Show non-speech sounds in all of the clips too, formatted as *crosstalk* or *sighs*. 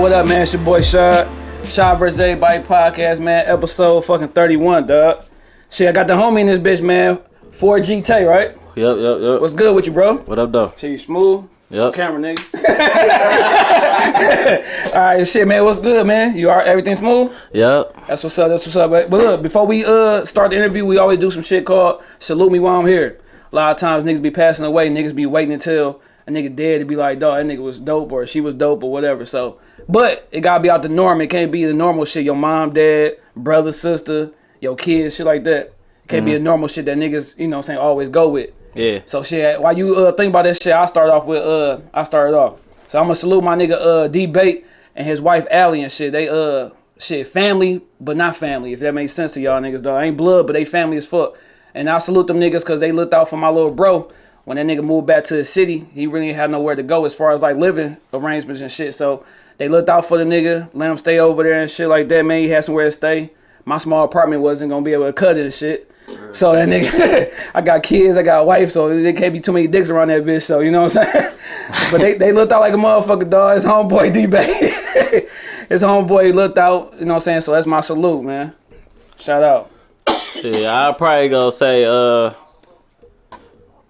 What up, what up, what up, man? It's your boy Shot. Shot vs. Everybody podcast, man. Episode fucking 31, dog. Shit, I got the homie in this bitch, man. 4G Tay, right? Yep, yep, yep. What's good with you, bro? what up, though? Shit, you smooth? Yep. Camera, nigga. *laughs* Alright, shit, man. What's good, man? You are everything smooth? Yep. That's what's up. That's what's up. But but look, before we uh start the interview, we always do some shit called salute me while I'm here. A lot of times niggas be passing away, niggas be waiting until a nigga dead to be like, dog, that nigga was dope or she was dope or whatever. So, but it gotta be out the norm. It can't be the normal shit. Your mom, dad, brother, sister, your kids, shit like that. It can't be the normal shit that niggas, you know, what I'm saying always go with. Yeah. So shit, while you uh think about this shit, I start off with uh I started off. So I'm gonna salute my nigga uh D Bait and his wife Allie and shit. They uh shit family, but not family, if that makes sense to y'all niggas though. Ain't blood, but they family as fuck. And I salute them niggas cause they looked out for my little bro. When that nigga moved back to the city, he really had nowhere to go as far as like living arrangements and shit. So they looked out for the nigga, let him stay over there and shit like that, man. He had somewhere to stay. My small apartment wasn't gonna be able to cut it and shit. So that nigga, *laughs* I got kids, I got a wife, so there can't be too many dicks around that bitch. So you know what I'm saying? *laughs* but they, they looked out like a motherfucker, dog. His homeboy D Bay, his homeboy looked out. You know what I'm saying? So that's my salute, man. Shout out. Shit, I'll probably go say uh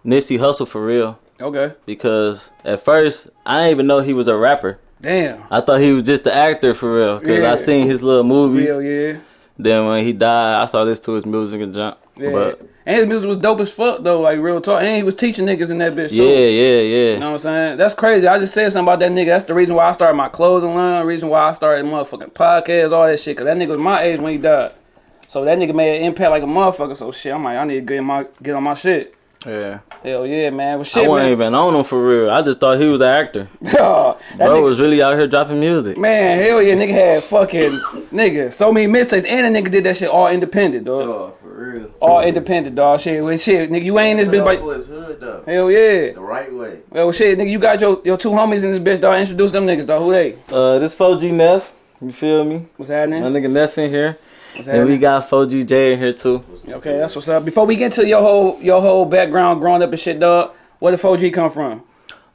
Nipsey Hussle for real. Okay. Because at first, I didn't even know he was a rapper. Damn. I thought he was just the actor for real. Because Yeah. I seen his little movies. Real, yeah. Then when he died, I saw this to his music and jump. Yeah. But and his music was dope as fuck though, like real talk. And he was teaching niggas in that bitch too. yeah, yeah, yeah. You know what I'm saying? That's crazy. I just said something about that nigga. That's the reason why I started my clothing line, the reason why I started motherfucking podcast, all that shit. Cause that nigga was my age when he died. So that nigga made an impact like a motherfucker. So shit, I'm like, I need to get my get on my shit. Yeah. Hell yeah, man. Well I shit, wasn't man. even on him for real. I just thought he was an actor. *laughs* that Bro nigga, was really out here dropping music. man, hell yeah, nigga had fucking nigga. So many mistakes. And a nigga did that shit all independent, dog. Oh, for real. All independent, dog. Shit, well, shit, nigga, you ain't in this bitch But like for hood though, Hell yeah. the right way. Well shit, nigga, you got your, your two homies in this bitch, dog. Introduce them niggas, dog. Who they? Uh, this 4G Neff. You feel me? What's happening? My nigga Neff in here. What's And we got 4GJ in here too. Okay, that's what's up. Before we get to your whole your whole background growing up and shit, dog, where did 4G come from?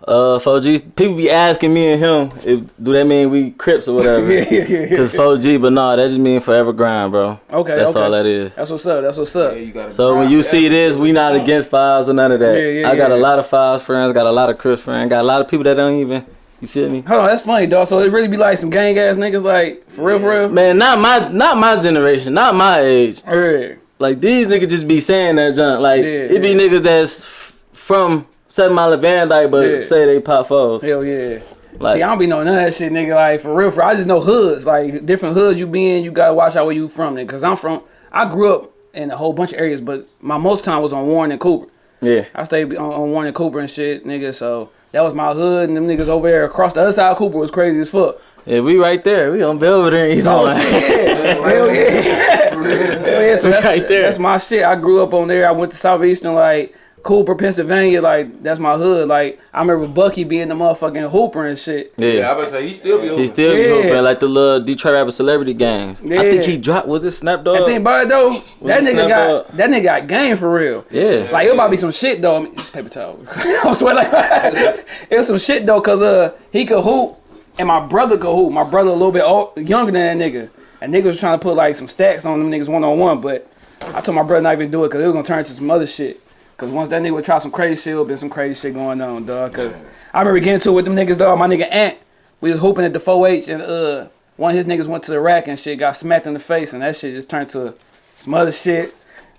Uh, 4G, people be asking me and him if do that mean we Crips or whatever. Yeah, *laughs* yeah, yeah, yeah. Cause 4G, but nah, that just mean forever grind, bro. Okay, That's okay. all that is. That's what's up. That's what's up. you gotta So when you see this, we not against fives or none of that. Yeah, yeah, I got yeah. a lot of fives friends, got a lot of Crips friends, got a lot of people that don't even. You feel me? Hold on, that's funny, dog. So it really be like some gang ass niggas, like for real, for real. Man, not my not my generation, not my age. Yeah. Like these niggas just be saying that junk. Like Yeah, it be yeah. niggas that's from Seven Mile Van Dyke, but Yeah. say they pop foes. Hell yeah. Like See, I don't be knowing none of that shit, nigga. Like for real, for real. I just know hoods, like different hoods you be in. You gotta watch out where you from, nigga. Cause I'm from. I grew up in a whole bunch of areas, but my most time was on Warren and Cooper. yeah. I stayed on, on Warren and Cooper and shit, nigga. So that was my hood, and them niggas over there across the other side of Cooper was crazy as fuck. Yeah, we right there. We on Belvedere. He's Oh on. shit, yeah. *laughs* hell yeah, *laughs* hell yeah. So that's Right there. That's my shit. I grew up on there. I went to Southeastern, like Cooper, Pennsylvania. Like that's my hood. Like I remember Bucky being the motherfucking hooper and shit. Yeah. Yeah, I was say he still be. He still be Yeah. hooping like the little Detroit rapper celebrity gangs. I think he dropped. Was it Snap Dog? And think about it though, that it nigga snap got up? that nigga got game for real. Yeah. Like it about to be some shit though. I mean, it's paper towel. *laughs* I'm sweating like *laughs* it was some shit though, cause uh he could hoop and my brother could hoop. My brother a little bit old, younger than that nigga. And nigga was trying to put like some stacks on them niggas one on one, but I told my brother not even do it cause it was gonna turn into some other shit. Cause once that nigga would try some crazy shit, would been some crazy shit going on, dog. Cause I remember getting to it with them niggas, dog. My nigga Ant, we was hooping at the 4H and uh one of his niggas went to the rack and shit, got smacked in the face, and that shit just turned to some other shit.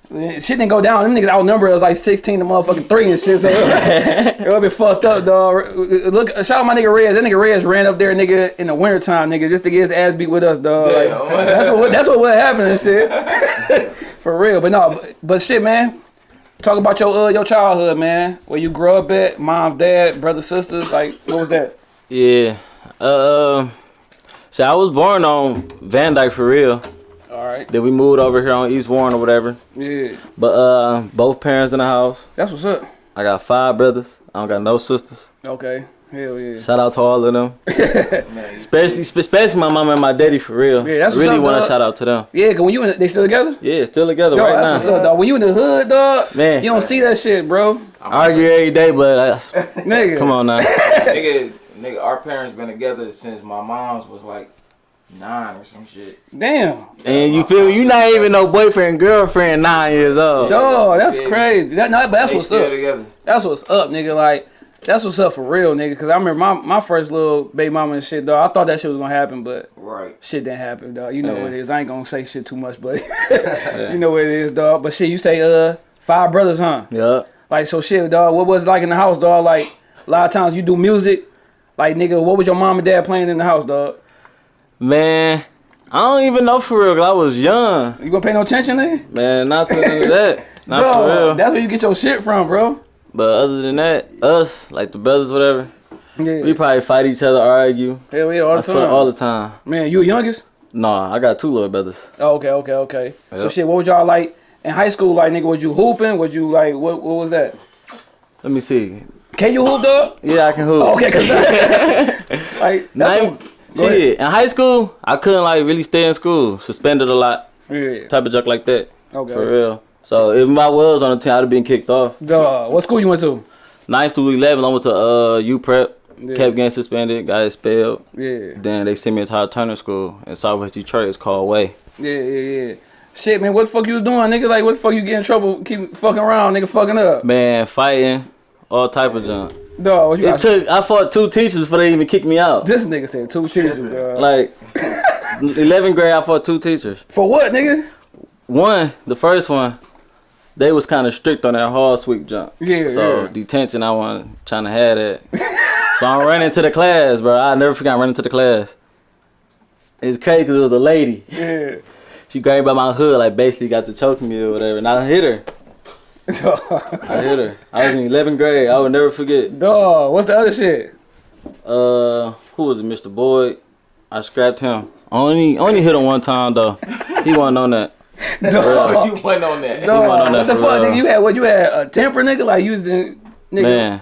Shit didn't go down. Them niggas outnumbered us like 16 to motherfucking 3 and shit. So it would be *laughs* fucked up, dog. Look, shout out my nigga Rez. That nigga Rez ran up there, nigga, in the wintertime, nigga, just to get his ass beat with us, dog. Like, that's what that's what would happen and shit. *laughs* For real. But no, but, but shit, man. Talk about your uh, your childhood, man. Where you grew up at, mom, dad, brother, sisters. Like, what was that? Yeah. Uh, so I was born on Van Dyke for real. All right. Then we moved over here on East Warren or whatever. Yeah. But uh, both parents in the house. That's what's up. I got five brothers. I don't got no sisters. Okay. Hell yeah. Shout out to all of them, *laughs* especially especially my mom and my daddy for real. Yeah, that's I what's really want to shout out to them. Yeah, cause when you in the, they still together? Yeah, still together Yo, right that's now. what's up, dog. When you in the hood, dog, Man. you don't see that shit, bro. I Argue every day, but *laughs* Nigga. come on now. nigga, *laughs* nigga, our parents been together since my mom's was like nine or some shit. Damn. And you feel? You not even no boyfriend girlfriend nine years old. Dog, that's Yeah. crazy. That, no, but that's they what's up. together. That's what's up, nigga. Like, that's what's up for real, nigga. Cause I remember my, my first little baby mama and shit, dog. I thought that shit was gonna happen, but Right. shit didn't happen, dog. You know Yeah. what it is. I ain't gonna say shit too much, but *laughs* you know what it is, dog. But shit, you say uh five brothers, huh? Yeah. Like so shit, dog. What was it like in the house, dog? Like a lot of times you do music. Like nigga, what was your mom and dad playing in the house, dog? Man, I don't even know for real. Cause I was young. You gonna pay no attention, nigga? Man, not to that. *laughs* Not for real. That's where you get your shit from, bro. But other than that, us, like the brothers, whatever, Yeah. we probably fight each other, argue. Hell yeah, all the I swear time. all the time. Man, you the youngest? Nah, I got two little brothers. Oh, okay, okay, okay. So shit, what was y'all like in high school? Like nigga, was you hooping? Was you like what? What was that? Let me see. Can you hoop, dog? Yeah, I can hoop. Oh, okay, cause *laughs* like *laughs* what- shit, in high school, I couldn't like really stay in school. Suspended a lot, yeah. type of junk like that. Okay. For real. So if I was on the team, I'd have been kicked off. Dog, what school you went to? Ninth through 11, I went to uh U Prep. Yeah. Kept getting suspended, got expelled. Yeah, Then they sent me to Howard Turner School in Southwest Detroit. It's called Way. yeah, yeah, yeah. Shit, man, what the fuck you was doing, nigga? Like, what the fuck you get in trouble? Keep fucking around, nigga, fucking up. Man, fighting, all type of junk. Dog, what you It got? took. I fought two teachers before they even kicked me out. this nigga said two teachers, dog. Like, 11th grade, I fought two teachers. For what, nigga? One, the first one, they was kind of strict on that hard sweep jump. Yeah, So yeah. detention, I wasn't trying to have that. so I'm running to the class, bro. I never forgot running to the class. It's crazy because it was a lady. Yeah. *laughs* She grabbed by my hood, like basically got to choking me or whatever, and I hit her. *laughs* I hit her. I was in 11th grade. I would never forget. Dog, what's the other shit? Uh, who was it? Mr. Boyd. I scrapped him. Only, only hit him one time though. He wasn't on that. Dog, you went on that. dog, went on what the fuck, real. nigga? You had what? You had a temper, nigga? Like, you was the nigga. Man,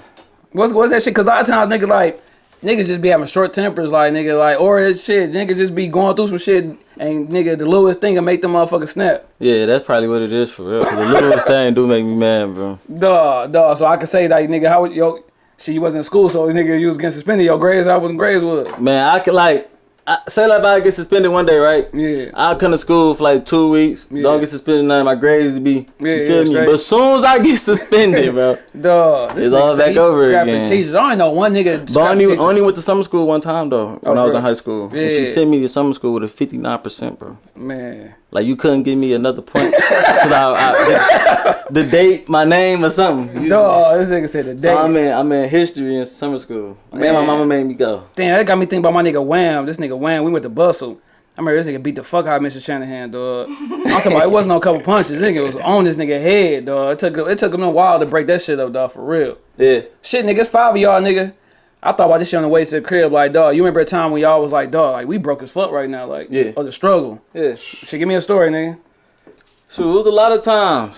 What's what's that shit? Cause a lot of times nigga like niggas just be having short tempers, like nigga like or this shit, nigga just be going through some shit and nigga the littlest thing will make the motherfucker snap. yeah, that's probably what it is for real. 'Cause the littlest thing do make me mad, bro. Duh, duh. So I can say like nigga, how would yo she wasn't in school, so nigga you was getting suspended. Your grades, I wasn't grades was. Man, I could like I, say like I get suspended one day, right? Yeah. I come to school for like two weeks. Yeah. Don't get suspended, none of my grades be. Yeah, you yeah, me? straight. But as soon as I get suspended, bro. *laughs* Duh. It's all back over again. Teachers. I only know one nigga. But I only, only went to summer school one time though when Oh, I was bro. in high school. And she sent me to summer school with a fifty nine percent, bro. man. Like you couldn't give me another point. *laughs* I, I, the, the date, my name, or something. You- Duh, this nigga said the date. So I'm in, I'm in history in summer school. Man, my mama made me go. Damn, that got me thinking about my nigga Wham. This nigga Wham, we went to Bustle. I remember this nigga beat the fuck out of Mr. Shanahan, dog. I'm talking about it wasn't no couple punches. This nigga was on this nigga head, dog. It took it took him a while to break that shit up, dog, for real. Yeah. Shit, nigga, it's five of y'all, nigga. I thought about this shit on the way to the crib, like, dog. You remember a time when y'all was like, dog, like we broke as fuck right now, like, Yeah. or the struggle. Yeah. Shit, give me a story, nigga. Shoot, it was a lot of times.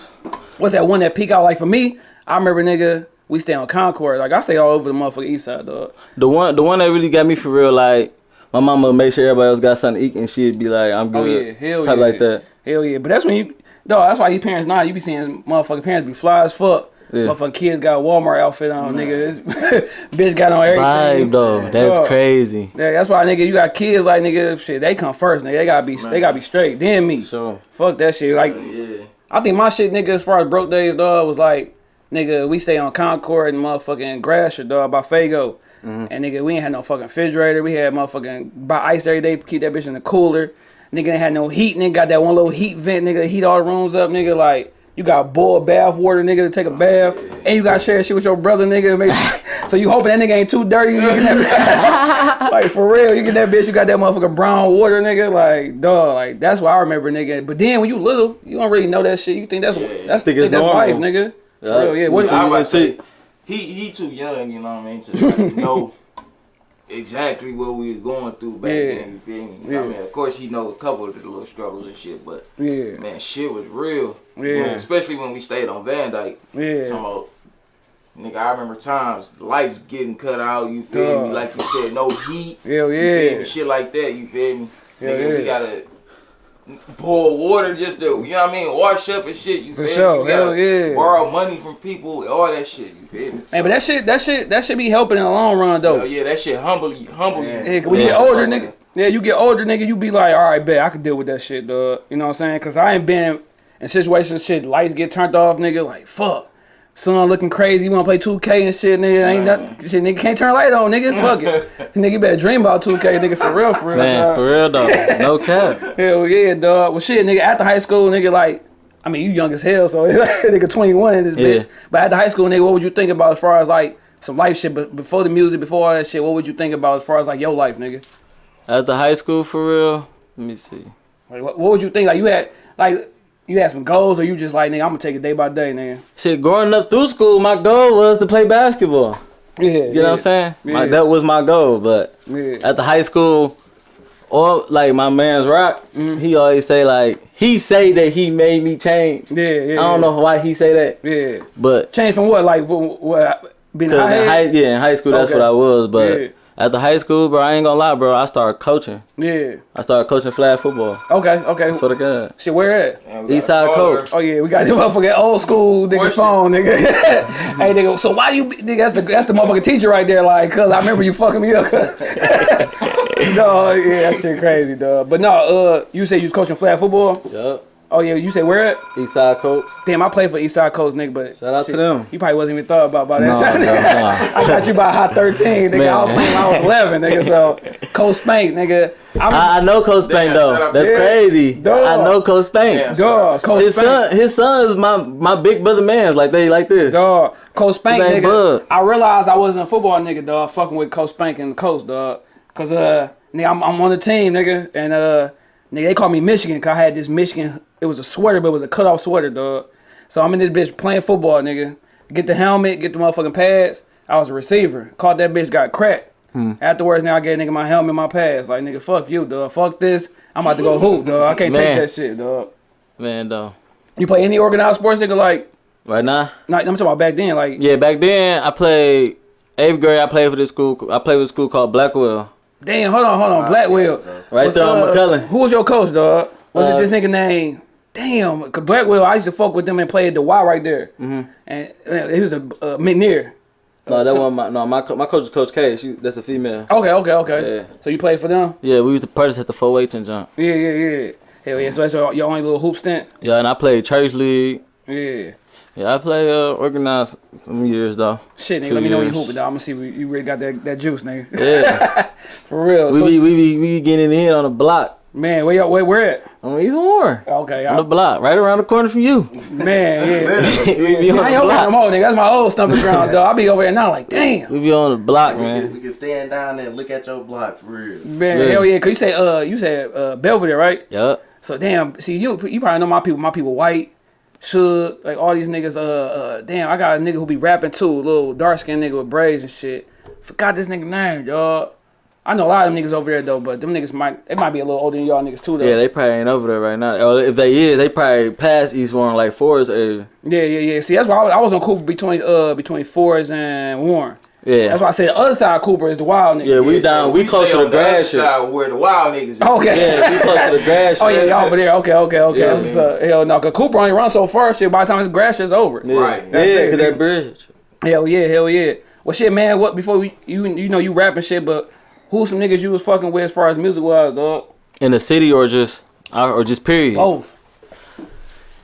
What's that one that peak out? Like for me, I remember, nigga, we stay on Concord. Like I stay all over the motherfucking east side, dog. The one, the one that really got me for real, like my mama would make sure everybody else got something to eat, and she'd be like, "I'm Oh good." yeah, hell type yeah, like that. Hell yeah, but that's when you, dog. That's why you parents now you be seeing motherfucking parents be fly as fuck. Yeah. Motherfucking kids got a Walmart outfit on, nigga. *laughs* Bitch got on everything. Vibe though, that's crazy. Yeah, that's why nigga, you got kids like nigga, shit. They come first, nigga. They gotta be, they gotta be straight. Then me. So Fuck that shit. Like, Yeah. I think my shit, nigga, as far as broke days, dog, was like, nigga, we stay on Concord and motherfucking Gratiot, dog, by Fago. Mm-hmm. And nigga, we ain't had no fucking refrigerator. We had motherfucking buy ice every day, keep that bitch in the cooler. Nigga ain't had no heat. Nigga got that one little heat vent, nigga, heat all the rooms up, nigga. Like, you got boiled bath water, nigga, to take a bath. And you got to share shit with your brother, nigga. Make sure, *laughs* so you hoping that nigga ain't too dirty. You get that, *laughs* like, for real, you get that bitch, you got that motherfucking brown water, nigga. Like, dog, like, that's what I remember, nigga. But then when you little, you don't really know that shit. You think that's, that's, Think think that's life, nigga. For Yeah. real, yeah. What, So I you was gonna about to say, he he too young, you know what I mean, to like, *laughs* know exactly what we was going through back Yeah. then. You feel me? Yeah. I mean, of course he know a couple of the little struggles and shit, but yeah, man, shit was real. Yeah. Especially when we stayed on Van Dyke. yeah. Talking about Nigga, I remember times lights getting cut out. You feel me? Like you said, no heat. Hell You feel yeah. me? Shit like that. You feel me? Hell nigga, yeah. we gotta pour water just to, you know what I mean? Wash up and shit. You For feel sure. me? We gotta Hell yeah. borrow money from people. All that shit. You feel me? Hey, but that shit, that shit, that should be helping in the long run though. Hell yeah, that shit humble you. Humble you. Yeah, 'cause when you get older, nigga. Yeah, you get older, nigga. You be like, all right, bet I can deal with that shit, dog. You know what I'm saying? Cause I ain't been in situations, shit, lights get turned off, nigga. Like fuck, sun looking crazy. You wanna play 2K and shit, nigga? Ain't that shit, nigga? Can't turn light on, nigga. Fuck it, *laughs* nigga. You better dream about 2K, nigga. For real, for real. Man, dog. for real though. *laughs* No cap. Hell yeah, dog. Well, shit, nigga. After high school, nigga, like. I mean, you young as hell, so *laughs* nigga 21 in this Yeah. bitch. But after high school, nigga, what would you think about as far as like some life shit? But before the music, before all that shit, what would you think about as far as like your life, nigga? After high school, for real. Let me see. Like, what, what would you think? Like, you had like you had some goals, or you just like, nigga, I'm gonna take it day by day, nigga. Shit, growing up through school, my goal was to play basketball. Yeah, You know what I'm saying? Yeah. that was my goal. But Yeah, at the high school, or like my man's rock, Mm-hmm. he always say like he say that he made me change. yeah, yeah. I don't know why he say that, Yeah, but change from what? Like, what? what being cause in high high, yeah, in high school that's Okay. what I was. But Yeah. At the high school, bro, I ain't gonna lie, bro. I started coaching. Yeah. I started coaching flag football. Okay. Okay. Swear to God. Shit, where at? Man, East side coach. Oh yeah, we got this motherfucking old school nigga phone, nigga. *laughs* hey nigga, so why you nigga that's the that's the motherfucking teacher right there, like, cause I remember you fucking me up. *laughs* *laughs* no, yeah, that shit crazy, dog. But no, uh, you say you was coaching flag football? Yup. Oh yeah, you say where at? East side coach. Damn, I played for Eastside Coast, nigga, but Shout out to them. You probably wasn't even thought about by that No, time. no, no. *laughs* I got you by hot 13, nigga. I was Man. playing when I was 11, nigga. So, Coach Spank, nigga. I'm, I, I know Coach Spain Damn, though. That's Yeah. crazy. Dog. I know Coach Spain. Damn. dog, Coach His Spank. son, his son is my my big brother man's like they like this. Dog, Coach Spank, His nigga. Bud. I realized I wasn't a football nigga, dog. Fucking with Coach Spank and the coach, dog. Cause uh, nigga, I'm, I'm on the team, nigga, and uh, nigga, they call me Michigan. Cause I had this Michigan. It was a sweater, but it was a cutoff sweater, dog. So I'm in this bitch playing football, nigga. Get the helmet, get the motherfucking pads. I was a receiver. Caught that bitch, got cracked. Hmm. Afterwards, now I gave nigga my helmet, my pads. Like nigga, fuck you, dog. Fuck this. I'm about to go hoop, dog. I can't Man. take that shit, dog. Man, though. You play any organized sports, nigga? Like, Right now, like I'm talking about back then, like. yeah. Back then, I played eighth grade. I played for this school. I played with a school called Blackwell. Damn, hold on, hold on. Blackwell. Right there on uh, McCullen. Who was your coach, dog? Was Uh, it this nigga name? Damn, cause Blackwell. I used to fuck with them and play at the Y right there. Mm-hmm. And uh, he was a uh, McNair. No, that so- one. My no, my co- my coach is Coach K. She that's a female. Okay, okay, okay. Yeah. So you played for them? Yeah, we used to practice at the four weight and jump. Yeah, yeah, yeah. Hell yeah. So that's your your only little hoop stint. Yeah, and I played church league. Yeah. Yeah, I play uh, organized some years though. Shit, nigga. Two let me know when you years. hooping, dog. I'm gonna see if you really got that, that juice, nigga. Yeah, *laughs* For real. we so, be we be we be getting in on the block man, where y'all where where at? on East Warren. Okay, On the block, right around the corner from you. man, yeah. *laughs* we be See, on I ain't the over there no block. more, nigga. That's my old stumping ground, dog. I be over there now, like, damn. We be on the block, We can, man. we can stand down there and look at your block for real. Man, Yeah. hell yeah, cause you say uh you said uh Belvedere, right? Yup. So damn, see you you probably know my people. My people white, should like all these niggas. Uh, uh, damn, I got a nigga who be rapping too, a little dark skinned nigga with braids and shit. Forgot this nigga name, dog. I know a lot of them niggas over there though, but them niggas might they might be a little older than y'all niggas too though. Yeah, they probably ain't over there right now. Or if they is, they probably past East Warren, like Forest area. yeah, yeah, yeah. See, that's why I was, I was on Cooper between uh between Forest and Warren. Yeah. That's why I said the other side of Cooper is the wild nigga. Yeah, we down. We, stay close to the other grass shit. side where the wild niggas is. Okay. Yeah, we close to the *laughs* grass. Oh yeah, y'all over there. Okay, okay, okay. Yeah, That's what's up. Hell no, cause Cooper only run so far. Shit, by the time his grass is over. Yeah, Right. Yeah, it. cause that bridge. Hell yeah, hell yeah. Well, shit, man. What before we you you know you rapping shit, but who some niggas you was fucking with as far as music was, dog? In the city or just or just period. Both.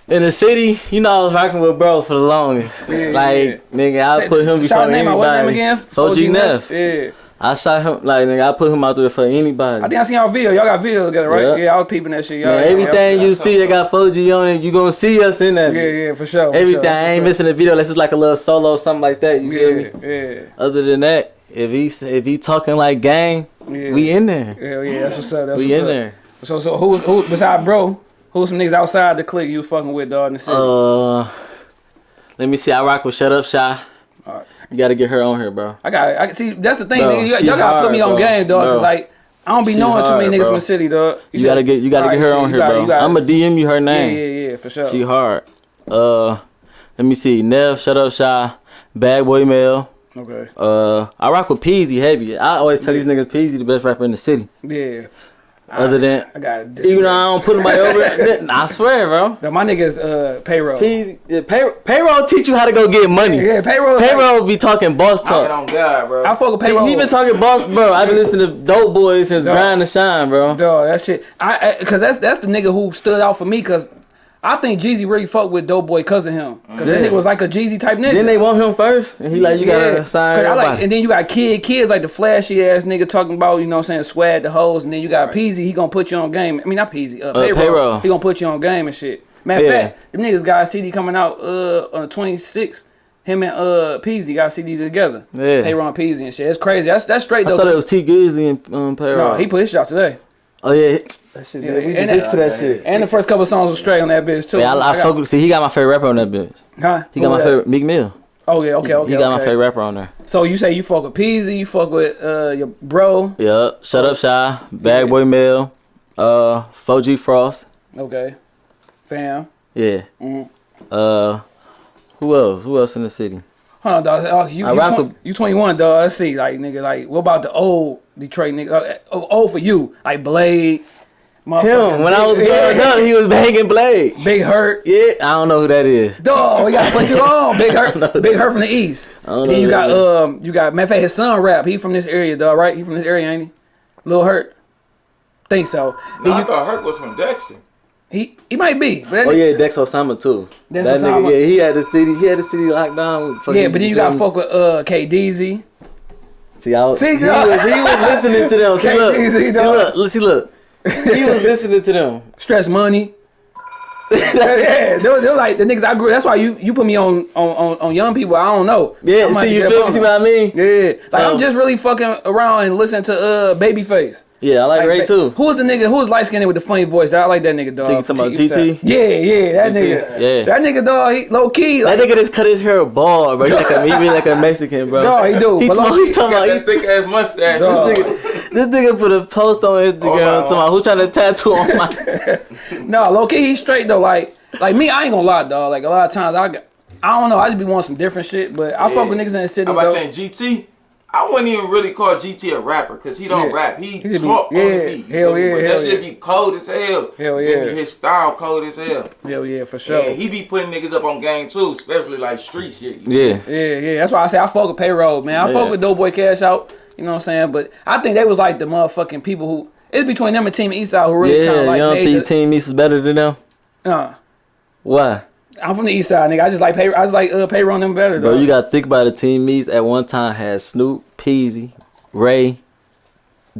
In the city, you know, I was rocking with bro for the longest. Yeah, like, nigga, I put him before name his name anybody. again? 4G Neff. Yeah. I shot him like nigga. I put him out there for anybody. I think I seen y'all video. Y'all got video together, right? Yeah. Yeah, I was peeping that shit. Y'all, Man, everything you see that got 4G on it, you gonna see us in that. Yeah, bitch. yeah, for sure. for Everything. sure, I ain't for missing a video. Unless it's like a little solo, or something like that. You feel me? Yeah, Other than that, if he if he talking like gang, yeah, yeah. we in there. Hell yeah, that's what's up. That's we what's in up. there. So, so who's who besides bro? Who's some niggas outside the clique you was fucking with, dog? In the city? Uh, let me see. I rock with Shut Up Shy. Alright. You gotta get her on here, bro. I got. I see. That's the thing. Bro, Y'all gotta put hard, me on bro. game, dog. Cause like I don't be She knowing too many niggas bro. from the city, dog. You, said- gotta get you gotta Alright, get her shit, on here, gotta- bro. gotta- I'ma DM you her name. yeah, yeah, for sure. She hard. Uh, let me see. Nev, Shut Up Shy. Bad Boy Mel. Okay. Uh, I rock with Peezy heavy. I always tell these niggas Peezy the best rapper in the city. Yeah. Other than I got even though I don't put nobody over, *laughs* I swear, bro. No, my niggas uh payroll. Peezy, yeah, pay, payroll teach you how to go get money. Yeah, payroll. Payroll be talking boss Get talk. on God, bro. I fuck with He, payroll. he been talking boss, bro. I've been listening to Dope Boys since Dog. Grind to Shine, bro. Dog, that shit. I, I cause that's that's the nigga who stood out for me. Cause I think Jeezy really fucked with Dope Boy cause of him. Cause that Yeah. nigga was like a Jeezy type nigga. Then they want him first, and he like, you gotta sign I like, and then you got kid, kids like the flashy ass nigga talking about, you know what I'm saying, swag the hoes, and then you got Peezy, he gonna put you on game. I mean, not Peezy, uh, payroll. Payroll. He gonna put you on game and shit. Matter of Yeah. fact, them niggas got a CD coming out uh on the 26th. Him and uh Peezy got a CD together. Yeah. Payroll and Peezy and shit. It's crazy. That's that's straight I though. thought it was Tee Grizzley and um, Payroll. no, he put his shit out today. Oh yeah, that shit. Yeah, we and just that- to that shit. And the first couple songs were straight on that bitch too. Yeah, I, I, got- fuck with. See, he got my favorite rapper on that bitch. Huh? He got Who my that? favorite Meek Mill. Oh yeah, okay, okay. he got my favorite rapper on there. So you say you fuck with Peezy, you fuck with uh your bro. Yeah, Shut Up Shy, Bad Boy Mill, uh, 4G Frost. Okay. Fam. Yeah. Mhm. Uh, who else? Who else in the city? Hold on, dog. Oh, you, I you, rock twen- with- you 21, dog. Let's see. Like, nigga, like, what about the old Detroit nigga? Uh, oh, old for you. Like, Blade. motherfucking Him. When I was growing up, he was banging Blade. Big Herk. Yeah, I don't know who that is. Dog, we gotta put you on. Big Herk. Big Herk from the East. don't Then know you got, that is. um, you got, matter of fact, his son rap. He from this area, dog, right? He from this area, ain't he? Little Hurt. Think so. Then No, I you- thought Hurt was from Dexter. He, he might be. Oh yeah, Dex Osama too. Dex that Osama. nigga, yeah, he had the city. He had the city locked down. Yeah, but then you gotta fuck with uh K Deezy. See, I was, See, he, *laughs* was, he was listening to them. See, look, see, look, see, look. He was listening to them. Stress money. *laughs* yeah, they were, they were like the niggas I grew. That's why you you put me on on, on, on young people. I don't know. Yeah, see, you feel me? See what I mean? Yeah, like So- I'm just really fucking around and listening to uh Babyface. Yeah, I like, Ray Ba- too. Who was the nigga? Who was light skinned with the funny voice? I like that nigga dog. Think you talking about T- GT? Yeah, yeah, that GT, nigga. yeah. that nigga dog. He low key. That Like, nigga just cut his hair bald, bro. He like a, he be like a Mexican, bro. No, he do, He but talking, low-key- he talking Got about, that thick ass mustache. This nigga- this nigga put a post on Instagram Oh, talking about who's trying to tattoo on my. no, low key. He straight though. Like like me, I ain't gonna lie, dog. Like a lot of times I got. I don't know. I just be wanting some different shit, but I fuck with niggas in the city. I'm about saying GT. I wouldn't even really call GT a rapper because he don't Yeah. rap. He, He just be- talk on the beat. hell yeah, But hell that shit yeah. be cold as hell. Hell Then yeah. His style cold as hell. Hell yeah, for sure. And he be putting niggas up on game too, especially like street shit. Yeah. Yeah, yeah. That's why I say I fuck with payroll, man. I Yeah. fuck with Doughboy Cash Out. You know what I'm saying? But I think they was like the motherfucking people who it's between them and Team Eastside who really Yeah, kind of you like don't think the- Team East is better than them? uh, Why? I'm from the East Side, nigga. I just like pay. I just like uh, payroll them better, Bro, dog. you gotta think about the Team East at one time had Snoop, Peezy, Ray,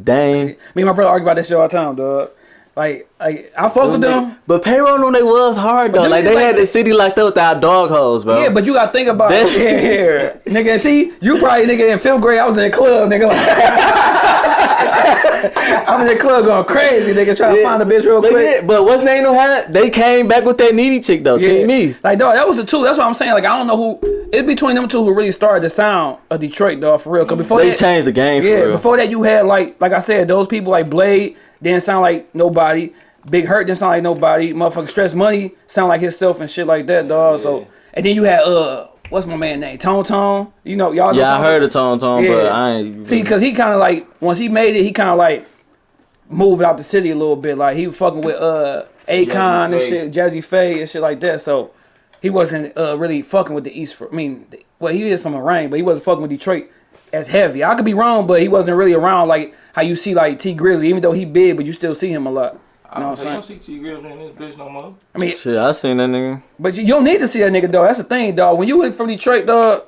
Dame. Me and my brother argue about that shit all the time, dog. Like, like I fuck with them. But payroll knew they was hard though. Like they like had the- city locked up without dog holes, bro. Yeah, but you gotta think about it. That- *laughs* Yeah, yeah. nigga. See, you probably nigga in fifth grade. I was in the club, nigga. I'm *laughs* in the club going crazy, nigga, trying to find a bitch real but, quick. yeah, but what's name no had? They came back with that needy chick though. East. Like dog, that was the two. That's what I'm saying. Like I don't know who. It's between them two who really started the sound of Detroit, dog, for real. Cause before They that, changed the game for yeah, before that you had like, like I said, those people like Blade didn't sound like nobody. Big Herk didn't sound like nobody. Motherfucking Stress Money sound like himself and shit like that, dog. So and then you had uh, what's my man name? Tone Tone. You know, y'all. Know yeah, I heard of Tone Tone, but I ain't. See, cause he kind of like once he made it, he kind of like moved out the city a little bit. Like he was fucking with uh Akon and Pha. shit, Jazze Pha and shit like that. So he wasn't uh really fucking with the East. For, I mean, well, he is from a rain, but he wasn't fucking with Detroit as heavy. I could be wrong, but he wasn't really around like how you see like Tee Grizzley, even though he big, but you still see him a lot. I You know don't what say you I'm don't saying? see Tee Grizzley in this bitch no more. I mean, Shit, I seen that nigga. but you, you don't need to see that nigga, dog. That's the thing, dog. When you went from Detroit, dog,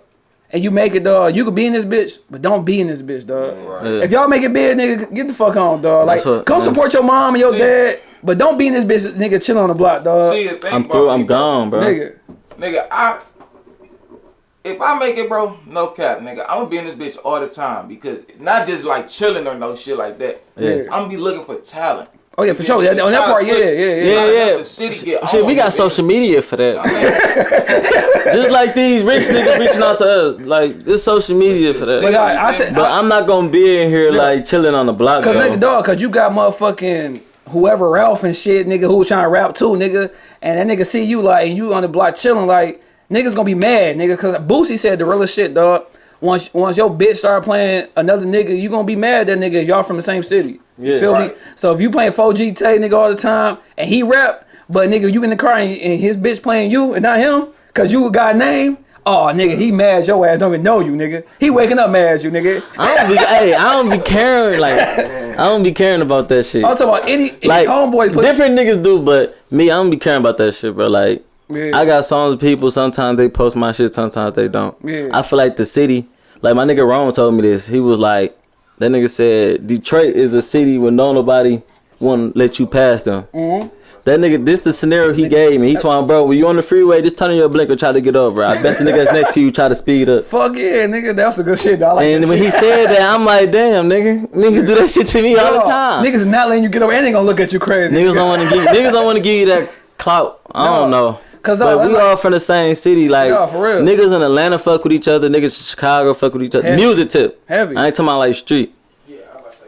and you make it, dog, you could be in this bitch, but don't be in this bitch, dog. Yeah. If y'all make it big, nigga, get the fuck on, dog. Like, what- come yeah. support your mom and your See- dad, but don't be in this bitch, nigga, chill on the block, dog. See the thing I'm through. I'm bro. gone, bro. nigga. Nigga, I if I make it, bro, no cap, nigga, I'm gonna be in this bitch all the time because not just like chilling or no shit like that. Yeah. I'm gonna be looking for talent. Oh yeah, for sure. Yeah, on that part, yeah, yeah, yeah. Yeah, yeah. The city get Shit, we got with it. social media for that. *laughs* Just like these rich niggas reaching out to us. Like, this social media for But that. I, I, t- But I, I'm not gonna be in here like chilling on the block. cause nigga, dog, cause you got motherfucking whoever Ralph and shit, nigga, who was trying to rap too, nigga, and that nigga see you like, and you on the block chilling like. niggas gonna be mad, nigga, cause Boosie said the realest shit, dog. Once once your bitch start playing another nigga, you gonna be mad that nigga y'all from the same city. You Yeah. feel me? So if you playing 4G Tay nigga all the time and he rap, but nigga you in the car and, and his bitch playing you and not him, cause you got a name. Oh nigga, he mad your ass don't even know you, nigga. He waking up mad at you, nigga. I don't be, hey, I don't be caring. Like, I don't be caring about that shit. I'm talking about any, any Like, homeboy put different niggas do, but me, I don't be caring about that shit, bro. Like, Yeah. I got songs with people. Sometimes they post my shit. Sometimes they don't. Yeah. I feel like the city. Like my nigga Ron told me this. He was like, that nigga said Detroit is a city where no nobody want to let you pass them. Mm-hmm. That nigga, this the scenario he gave me. He told me, bro, when you on the freeway, just turn on your blinker, try to get over. I bet the nigga that's next to you try to speed up. Fuck yeah, nigga. that was a good shit, dog. Like And when shit. he said that, I'm like, damn, nigga, niggas do that shit to me all the time. Niggas not letting you get over and they gonna look at you crazy. Niggas don't want to give niggas don't want to give you that clout. I don't know. 'Cause, but we like- all from the same city. Like Yeah, for real. niggas in Atlanta fuck with each other. Niggas in Chicago fuck with each other. Heavy. Music tip. Heavy. I ain't talking about like street. Yeah,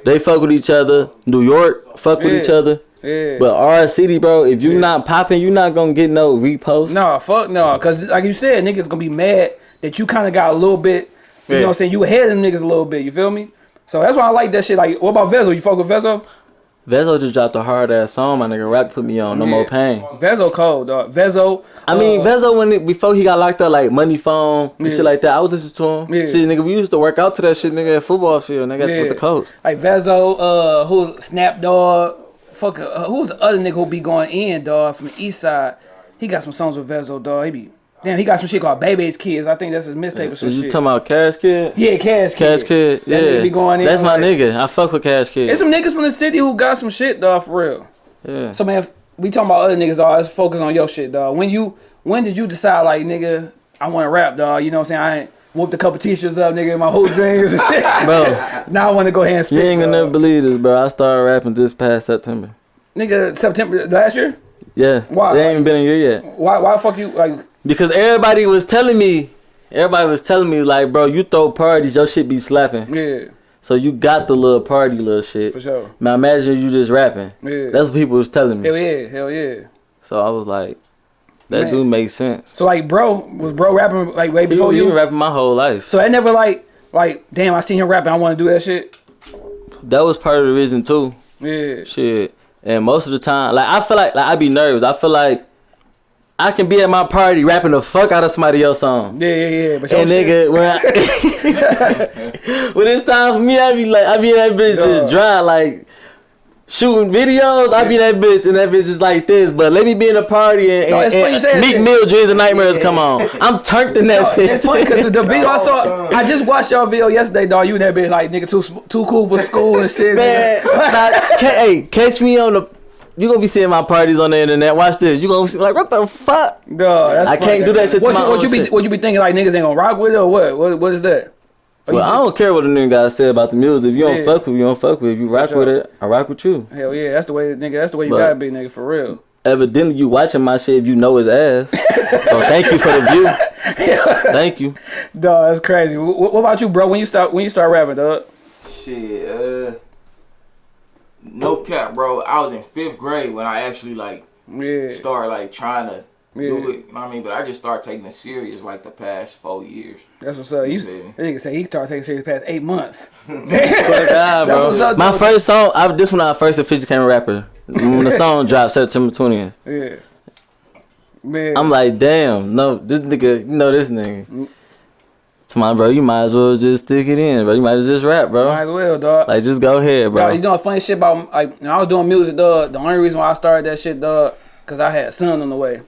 They fuck with each other. New York fuck with each other. Yeah. But our city, bro, if you not popping, you not gonna get no repost. No, fuck no. Cause like you said, niggas gonna be mad that you kind of got a little bit. You know what I'm saying? You ahead of them niggas a little bit. You feel me? So that's why I like that shit. Like, what about Vezzo? You fuck with Vezzo? Vezzo just dropped a hard ass song. My nigga rap put me on. No Yeah. more pain. Vezzo cold, dog. Vezzo. I mean, uh, Vezzo when it, before he got locked up, like money phone and Yeah. shit like that. I was listening to him. Yeah. Shit, nigga, we used to work out to that shit, nigga, at football field, nigga, Yeah. with the coach. like Vezzo, uh, who Snap Dog, fuck, uh, who's the other nigga who be going in, dog, from the East Side? He got some songs with Vezzo, dog. He be damn. He got some shit called Baby's Kids. I think that's his mixtape or some you shit. talking about Cash Kidd? yeah, Cash Kidd. Cash Kidd, That yeah. be going in. That's my like- nigga. I fuck with Cash Kidd. There's some niggas from the city who got some shit, dog, for real. yeah. So man, if we talking about other niggas, dog. Let's focus on your shit, dog. When you, when did you decide, like, nigga, I want to rap, dog? You know what I'm saying? I ain't whooped a couple t-shirts up, nigga, in my whole dreams and shit. *laughs* Bro, *laughs* now I want to go ahead and you ain't gonna never believe this, bro. I started rapping this past September. Nigga, September last year. Yeah. Why? It ain't even been a year yet. Why? Why the fuck you like? Because everybody was telling me, everybody was telling me, like, bro, you throw parties, your shit be slapping. Yeah, So you got the little party little shit. for sure. Now imagine you just rapping. Yeah. That's what people was telling me. hell yeah, hell yeah. So I was like, that Man. do make sense. So like, bro, was bro rapping like way before been you? Been rapping my whole life. So I never like, like, damn, I seen him rapping. I want to do that shit. That was part of the reason too. Yeah, Shit. And most of the time, like I feel like like I be nervous. I feel like I can be at my party rapping the fuck out of somebody else's song. yeah, yeah, yeah. But And nigga, when I, *laughs* *laughs* when it's time for me, I be like, I be in that bitch just dry, like shooting videos. I be that bitch, and that bitch is like this. But let me be in a party and, No, and, it's you and say that Meek shit. Mill dreams and nightmares come on. I'm turned in that bitch. It's funny because the, the *laughs* video I saw, I just watched y'all video yesterday, dog. You and that bitch like nigga too too cool for school and shit. *laughs* Man, nigga. *laughs* nah, ca- hey, catch me on the. You gonna be seeing my parties on the internet. Watch this. You gonna be like, what the fuck? Dog, that's I can't do that shit to What my you, what own you be shit. what you be thinking like niggas ain't gonna rock with it or what? What what is that? Or you Well, I don't care what the nigga gotta say about the music. If you don't Yeah. fuck with, it, you don't fuck with. it. If you rock sure. with it, I rock with you. Hell yeah, that's the way, nigga. That's the way you But- gotta be, nigga, for real. Evidently, you watching my shit. If you know his ass, so *laughs* thank you for the view. Thank you. Dog, that's crazy. Wh- wh- What, about you, bro? When you start when you start rapping, dog? Shit, uh, no cap, bro. I was in fifth grade when I actually like Yeah, started like trying to do it. You know what I mean? But I just started taking it serious like the past four years. that's what's up. You, Yeah. that nigga say he started taking serious past eight months. *laughs* Swear to God, That's what's up, my though. first song. I, this when I first officially became a rapper. When the song dropped September twentieth, Yeah, man. I'm like, damn, no, this nigga, you know this nigga. To my bro, you might as well just stick it in, bro. You might as well just rap, bro. might as well, dog. Like, just go ahead, Yo, bro. you know funny shit about like when I was doing music, dog. The only reason why I started that shit, dog, cause I had a son on the way,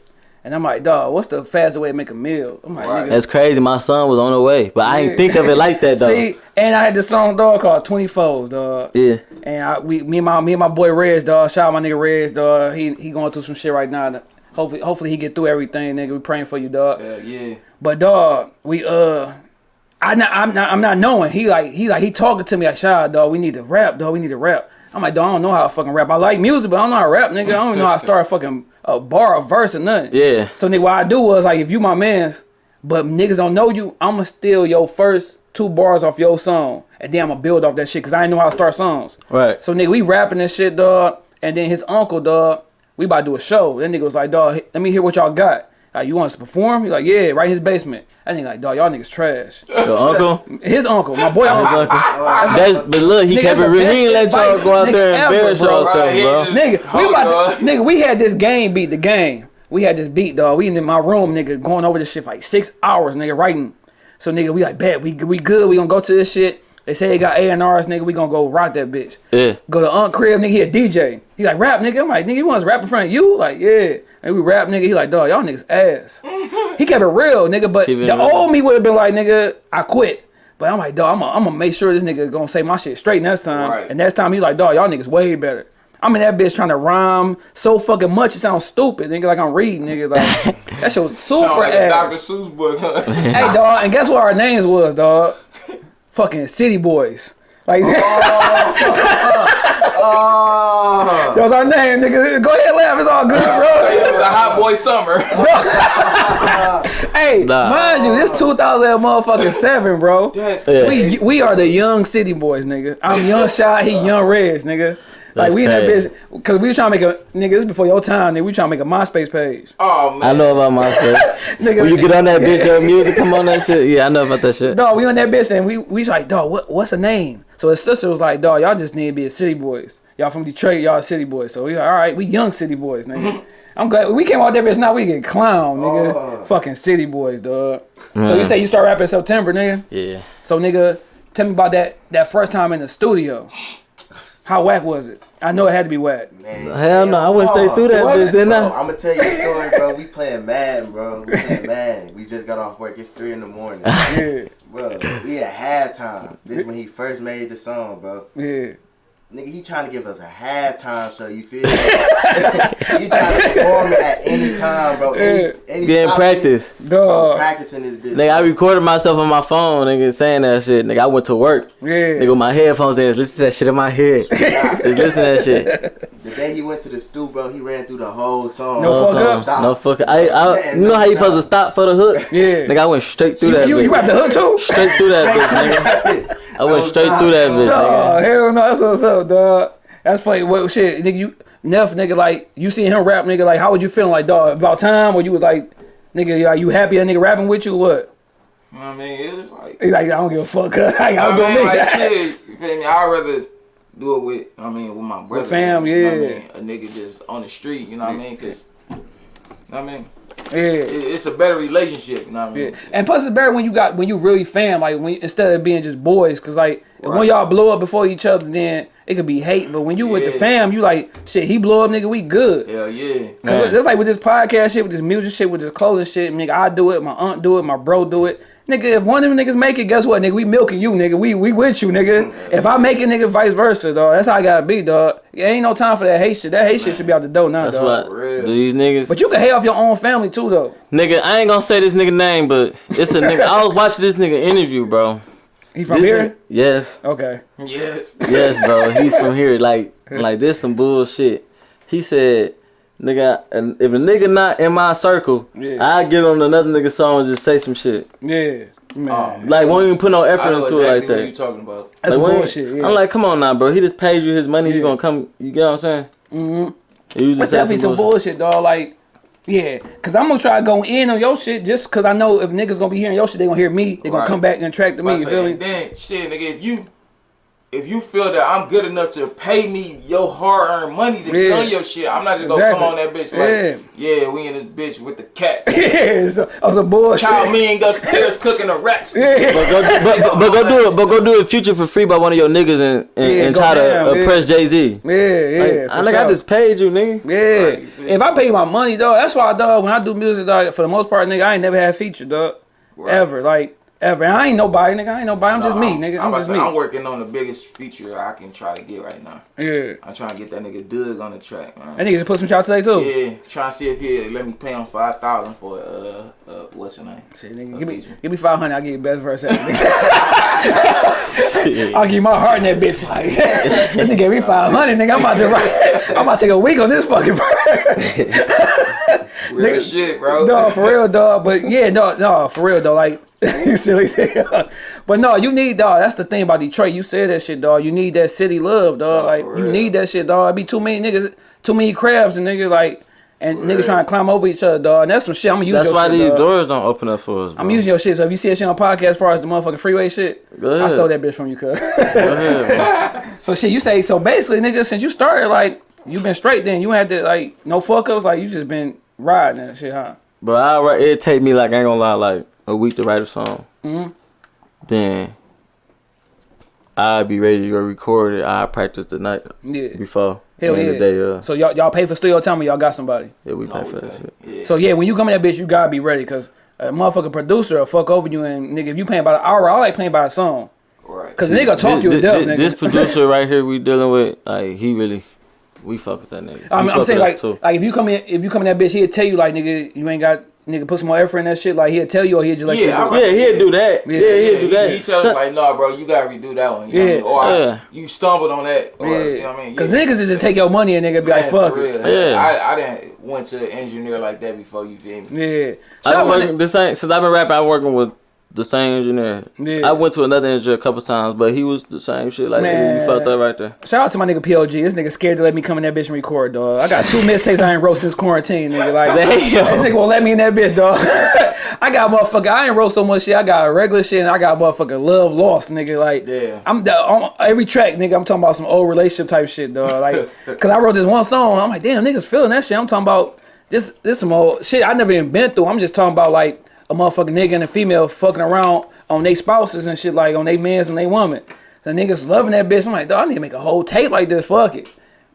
and I'm like, dog, what's the fastest way to make a meal? I'm like, Right. nigga. That's crazy. My son was on the way, but I Yeah. ain't think of it like that *laughs* though. See, and I had this song, dog, called Twenty Folds, dog. yeah, And I, we, me and my, me and my boy Rez, dog. Shout out my nigga Rez, dog. He, he going through some shit right now. Hopefully, hopefully he get through everything, nigga. We praying for you, dog. Yeah, yeah. But dog, we uh, I not, I'm not, I'm not knowing. He like, he like, he talking to me like, shout out, dog. We need to rap, dog. We need to rap. I'm like, dog, I don't know how to fucking rap. I like music, but I don't know how to rap, nigga. I don't even know how to start a fucking a bar, a verse, or nothing. yeah. So nigga, what I do was like, if you my man's, but niggas don't know you, I'ma steal your first two bars off your song, and then I'ma build off that shit, cause I ain't know how to start songs. Right. So nigga, we rapping this shit, dog, and then his uncle, dog, we about to do a show. That nigga was like, dog, let me hear what y'all got. Like, you want us to perform? He like, yeah, right in his basement. I think like, dog, y'all niggas trash. Your uncle. His uncle, my boy uncle. uncle. That's but look, he Nigga, kept it real. He ain't let y'all go out there and ever, embarrass bro. yourself, Right, bro. Nigga, we about to, nigga, we had this game beat the game. We had this beat, dog. We in my room, nigga, going over this shit for like six hours, nigga, writing. So nigga, we like, bet we we good. We gonna go to this shit. They say they got A and R's, nigga. We gonna go rock that bitch. Yeah. Go to Aunt Crib, nigga. He a DJ. He like rap, nigga. I'm like, nigga, you want us to rap in front of you? Like, yeah. And we rap, nigga. He like, dog, y'all niggas ass. he kept it real, nigga. But the real. old me would have been like, nigga, I quit. But I'm like, dog, I'm gonna I'm gonna make sure this nigga gonna say my shit straight next time. Right. And next time he like, dog, y'all niggas way better. I'm in that bitch trying to rhyme so fucking much it sounds stupid, nigga. Like I'm reading, nigga. Like *laughs* that shit was super Sound like a Dr. Seuss book. huh? *laughs* Hey, dog, and guess what our names was, dog? fucking City Boys. Like *laughs* Oh, Oh. that was our name, nigga. Go ahead, laugh. It's all good, bro. it was a hot boy summer. *laughs* Hey, Nah. mind you, this 2000 motherfucking seven, bro. That's Yeah. We we are the young city boys, nigga. I'm young shy, he young Reg, nigga. Like we in that crazy. bitch, cause we trying to make a nigga. This before your time, nigga. We trying to make a MySpace page, Oh man. I know about MySpace. *laughs* nigga. when you get on that bitch, your music come on that shit. Yeah, I know about that shit. dog, we on that bitch, and we we like, dog, what what's the name? So his sister was like, dog, y'all just need to be a city boys. Y'all from Detroit, y'all city boys. So we like, all right, we young city boys, nigga. *laughs* I'm glad we came out there, bitch. Now we get clown, nigga. Oh. Fucking city boys, dog. So you say you start rapping in September, nigga? Yeah. So nigga, tell me about that that first time in the studio. How whack was it? I know it had to be whack. man. Hell no, I went straight through that What? bitch, didn't Bro, I? I'm gonna tell you a story, bro. We playing Madden, bro. We playing Madden. We just got off work. It's three in the morning, *laughs* Yeah, bro. We at halftime. This when he first made the song, bro. yeah. Nigga, he trying to give us a halftime show. You feel me? *laughs* he trying to perform it at any time, bro. Any, any Getting practice. it, Dog. practicing this bitch. Nigga, I recorded myself on my phone, nigga, saying that shit. Nigga, I went to work. Yeah. Nigga, with my headphones in, listen to that shit in my head. *laughs* Just listen to that shit. The day he went to the stool, bro, he ran through the whole song. No No fuck fuck ups? Stop. No fuck. I, I, Man, you know how you no supposed to stop for the hook? Yeah. Nigga, I went straight through You, that you, bitch. you rap the hook too? Straight through that bitch, nigga. I went straight through that bitch, Oh nigga. hell no, that's what's up, dog. That's funny. What shit, nigga? You Neff, nigga, like you seen him rap, nigga. Like how would you feeling, like dog? About time, or you was like, nigga, like you happy that nigga rapping with you? or What? You know what I mean? It was like, He like I don't give a fuck. *laughs* cuz. I I don't go mean, me. like shit. You feel me? I'd rather do it with, I mean, with my brother. with fam, you know what I yeah. mean? A nigga just on the street, you know what I mean? Cause, you know what I mean? Yeah. It, it's a better relationship, you know what I mean? Yeah. And plus it's better when you got when you really fam, like when instead of being just boys, cause like if when y'all blow up before each other, then it could be hate. But when you with the fam, you like shit. He blow up, nigga. We good. Hell yeah. Cause Man. it's like with this podcast shit, with this music shit, with this clothing shit, nigga. I do it, my aunt do it, my bro do it. Nigga, if one of them niggas make it, guess what, nigga? We milking you, nigga. We we with you, nigga. If I make it, nigga, vice versa, dog. That's how I gotta be, dog. It ain't no time for that hate shit. That hate shit should be out the door now, That's dog. what real. these niggas. But you can hate off your own family too, though. Nigga, I ain't gonna say this nigga name, but it's a nigga. I was *laughs* watching this nigga interview, bro. He from This here? nigga- yes, Okay. Yes. yes, bro. He's from here. Like, *laughs* like this some bullshit. He said, "Nigga, and if a nigga not in my circle, Yeah. I get on another nigga song and just say some shit. Yeah. Man. Like, won't even put no effort into exactly it like that. what you that. talking about. That's Like, bullshit. Yeah. I'm like, come on now, bro. He just pays you his money. Yeah. You gonna come? You get what I'm saying? Mm-hmm. You just That's say definitely some bullshit, dog. Like, yeah, cause I'm gonna try to go in on your shit just cause I know if niggas gonna be hearing your shit, they gonna hear me. They gonna Right. come back and attract to me. I You say, feel me? then shit, nigga, if you if you feel that I'm good enough to pay me your hard earned money to Yeah. get your shit, I'm not just gonna Exactly. come on that bitch like, Yeah. yeah, we in this bitch with the cats. *laughs* yeah, so, oh, some bullshit. Child me ain't upstairs *laughs* cooking a rat. Yeah. But go, but, but, but go do it. But go do it future for free by one of your niggas and and, Yeah, and go try to down, yeah. oppress Jay Z. Yeah, yeah. Like, I, like, I sure. just paid you, nigga. Yeah. Right. If I pay my money, dog, that's why, dog, when I do music, dog, for the most part, nigga, I ain't never had feature, dog. Right. Ever. Like, ever. And I ain't nobody, nigga. I ain't nobody. I'm just Nah, me, nigga. I'm, about just me. I'm working on the biggest feature I can try to get right now. yeah. I'm trying to get that nigga Doug on the track, man. That nigga just put some shot today, too. Yeah, trying to see if he let me pay him five thousand for uh uh what's your name? Shit, nigga, A give me, give me 500, I'll give you the best verse ever, nigga. *laughs* I'll give you my heart in that bitch. Like, *laughs* that nigga gave me 500, nigga. I'm about to write, I'm about to take a week on this fucking verse. *laughs* Real Nigga- shit, bro. No, for real, dog. But yeah, no, no, for real, though. Like, you *laughs* silly. But no, you need, dog. That's the thing about Detroit. You said that shit, dog. You need that city love, dog. Oh, like, you real. need that shit, dog. It be too many niggas, too many crabs, and niggas like, and niggas trying to climb over each other, dog. And that's some shit. I'm gonna use That's why shit, these dog. doors don't open up for us. Bro. I'm using your shit. So if you see that shit on podcast, as far as the motherfucking freeway shit, I stole that bitch from you, cuz. Go ahead, bro. *laughs* so shit, you say so basically, nigga, since you started, like you've been straight. Then you had to like no fuck ups. Like you just been riding that shit, huh? But I it take me like I ain't gonna lie, like a week to write a song. Mhm. Then I'd be ready to go record it. I practice the night Yeah. before. Hell yeah. the day, uh, So y'all y'all pay for studio time or y'all got somebody. yeah, we pay No, for we that shit. Yeah. So yeah, when you come in that bitch, you gotta be ready, cause a motherfucking producer will fuck over you and nigga, if you paying by the hour, I like paying by the song. Right. Cause the nigga talk This, you to this, death, this, nigga. this *laughs* producer right here we dealing with, like he really, we fuck with that nigga. I'm, I'm saying like, too. like if you come in, if you come in that bitch, he'll tell you like, nigga, you ain't got, nigga, put some more effort in that shit. Like he'll tell you, or he'll just let Yeah, you. I'm do it. yeah, he'll do that. Yeah, Yeah, he'll do he, that. he tells So- me like, nah, bro, you gotta redo that one. You know Yeah. what I mean? Or Yeah. I, you stumbled on that. Or, Yeah, you know what I mean? cause Yeah. niggas is just take your money and nigga be like, fuck it. Yeah. I, I didn't went to an engineer like that before. You feel me? Yeah. so I've Shout out been my working the same since I've been rapping. I'm working with the same engineer. Yeah. I went to another engineer a couple times, but he was the same shit. Like Man. you felt that right there. Shout out to my nigga PLG. This nigga scared to let me come in that bitch and record, dog. I got two mixtapes I ain't wrote since quarantine, nigga. Like, this nigga won't let me in that bitch, dog. *laughs* I got motherfucker. I ain't wrote so much shit. I got regular shit and I got motherfucking love lost, nigga. Like, Yeah. I'm on every track, nigga. I'm talking about some old relationship type shit, dog. Like, *laughs* cause I wrote this one song. I'm like, damn, niggas feeling that shit. I'm talking about this, this some old shit I never even been through. I'm just talking about like a motherfucking nigga and a female fucking around on they spouses and shit, like on they mans and they woman. So niggas loving that bitch. I'm like, dog, I need to make a whole tape like this. Fuck it.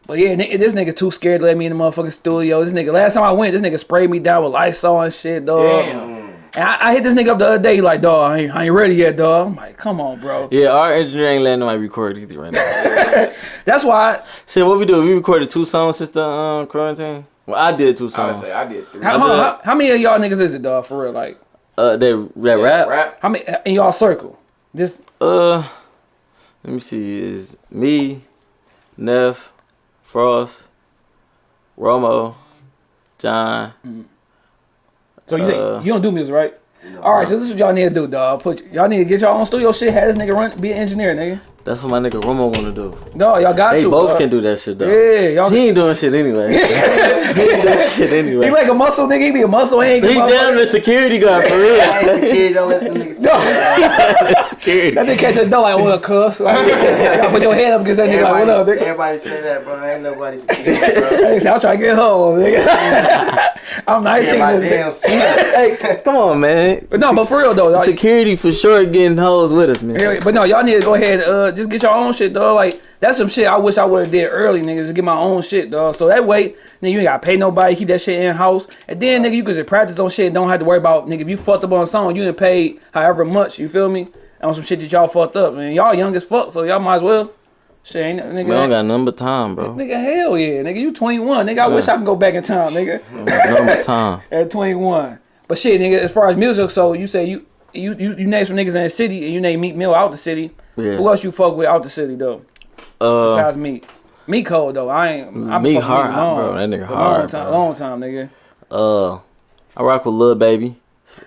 But yeah, this nigga too scared to let me in the motherfucking studio. This nigga, last time I went, this nigga sprayed me down with Lysol and shit, dog. Damn. And I, I hit this nigga up the other day, he like, dog, I ain't, I ain't ready yet, dog. I'm like, come on, bro. Yeah, our engineer ain't letting nobody record either right now. *laughs* That's why. Shit, what we do? We recorded two songs since the um, quarantine. Well, I did two songs. I songs. say I did three. How, I did. how, how many of y'all niggas is it, dog? For real, like, Uh, that that rap. Rap. how many in y'all circle? Just Uh, let me see. Is me, Neff, Frost, Romo, John. so you Uh, think you don't do music, right? All right, so this is what y'all need to do, dog. Put y'all need to get y'all own studio shit. Have this nigga run, be an engineer, nigga. That's what my nigga Romo wanna do. Dog, y'all got They to. both dog. can do that shit though. Yeah, y'all. He ain't doing shit anyway. *laughs* he ain't doing shit anyway. He like a muscle nigga. He be a muscle. He ain't He good damn the security guard for real. I ain't security, don't let them niggas *laughs* *laughs* That security. nigga catch the door like, what up, cuz? Like, y'all put your head up against that nigga like, what up, Everybody, nigga? everybody say that, bro. Ain't nobody security, *laughs* bro. Hey, say, I'm trying to get home, nigga. *laughs* I'm 19. My damn *laughs* hey, come on, man. But no, but for real though, like, Security for sure getting hoes with us, man. But no, y'all need to go ahead. Uh, just get your own shit, dog. Like that's some shit I wish I would have did early, nigga. Just get my own shit, dog. So that way, nigga, you ain't gotta pay nobody. Keep that shit in house, and then nigga, you could just practice on shit. and Don't have to worry about nigga. If you fucked up on a song, you didn't pay however much. You feel me? On some shit that y'all fucked up, man. Y'all young as fuck, so y'all might as well. Shit, ain't nigga. We don't got number time, bro. Nigga, hell yeah, nigga. You 21, nigga. I wish I could go back in time, nigga. *laughs* number time. *laughs* At 21. But shit, nigga. As far as music, so you say you you you, you name some niggas in the city, and you name Meek Mill out the city. Yeah. Who else you fuck with out the city though? Uh, Besides me. Me cold though. I ain't. I'm Me hard, with long. bro. That nigga hard, Long time, bro. long time, nigga. uh, I rock with Lil Baby.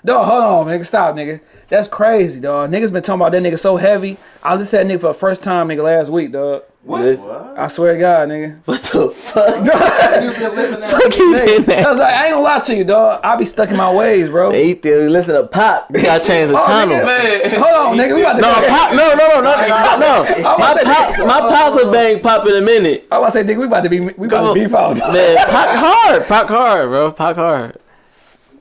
Dog, hold on, nigga. Stop, nigga. That's crazy, dog. Niggas been talking about that nigga so heavy. I listened to that nigga for the first time, nigga, last week, dog. What? What? I swear to God, nigga. *laughs* What the fuck? You been living that? Fuck you been I was like, I ain't gonna lie to you, dog. I be stuck in my ways, bro. He still listen to pop. You gotta change the Oh, channel. nigga. Man. Hold on, nigga. We about to No, pop. No, no, no, no, no. no. My to say, pops, my pops will bang pop in a minute. I was about to say, nigga, we about to be, we about to beef out. Man, pop hard, pop hard, bro, pop hard.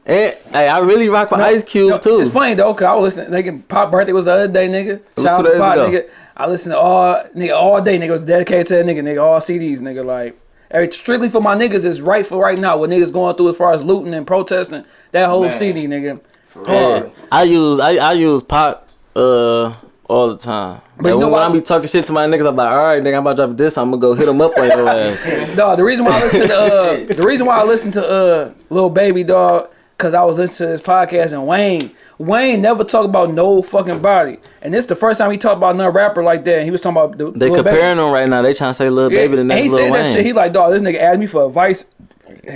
And hey, I really rock with Ice Cube No, too. It's funny though, cause I was listening. Nigga, Pop birthday was the other day, nigga. Shout out to days Pop, ago. nigga. I listened to all nigga all day, nigga. Was dedicated to that nigga, nigga. All CDs, nigga. Like, every, strictly for my niggas is right for right now. What niggas going through as far as looting and protesting. That whole Man. CD, nigga. Yeah, I use I, I use pop uh all the time. But you know when, what? when I be talking shit to my niggas, I'm like, all right, nigga, I'm about to drop this. I'm gonna go hit them up like your ass. *laughs* Dog, the reason why I listen to uh, the reason why I listen to uh, little baby dog, cause I was listening to this podcast and Wayne. Wayne never talk about no fucking body, and this the first time he talked about another rapper like that. And he was talking about the, They Lil Baby. comparing them right now. They trying to say little baby the and next he Lil said Wayne. that shit. He like, dog, this nigga asked me for advice,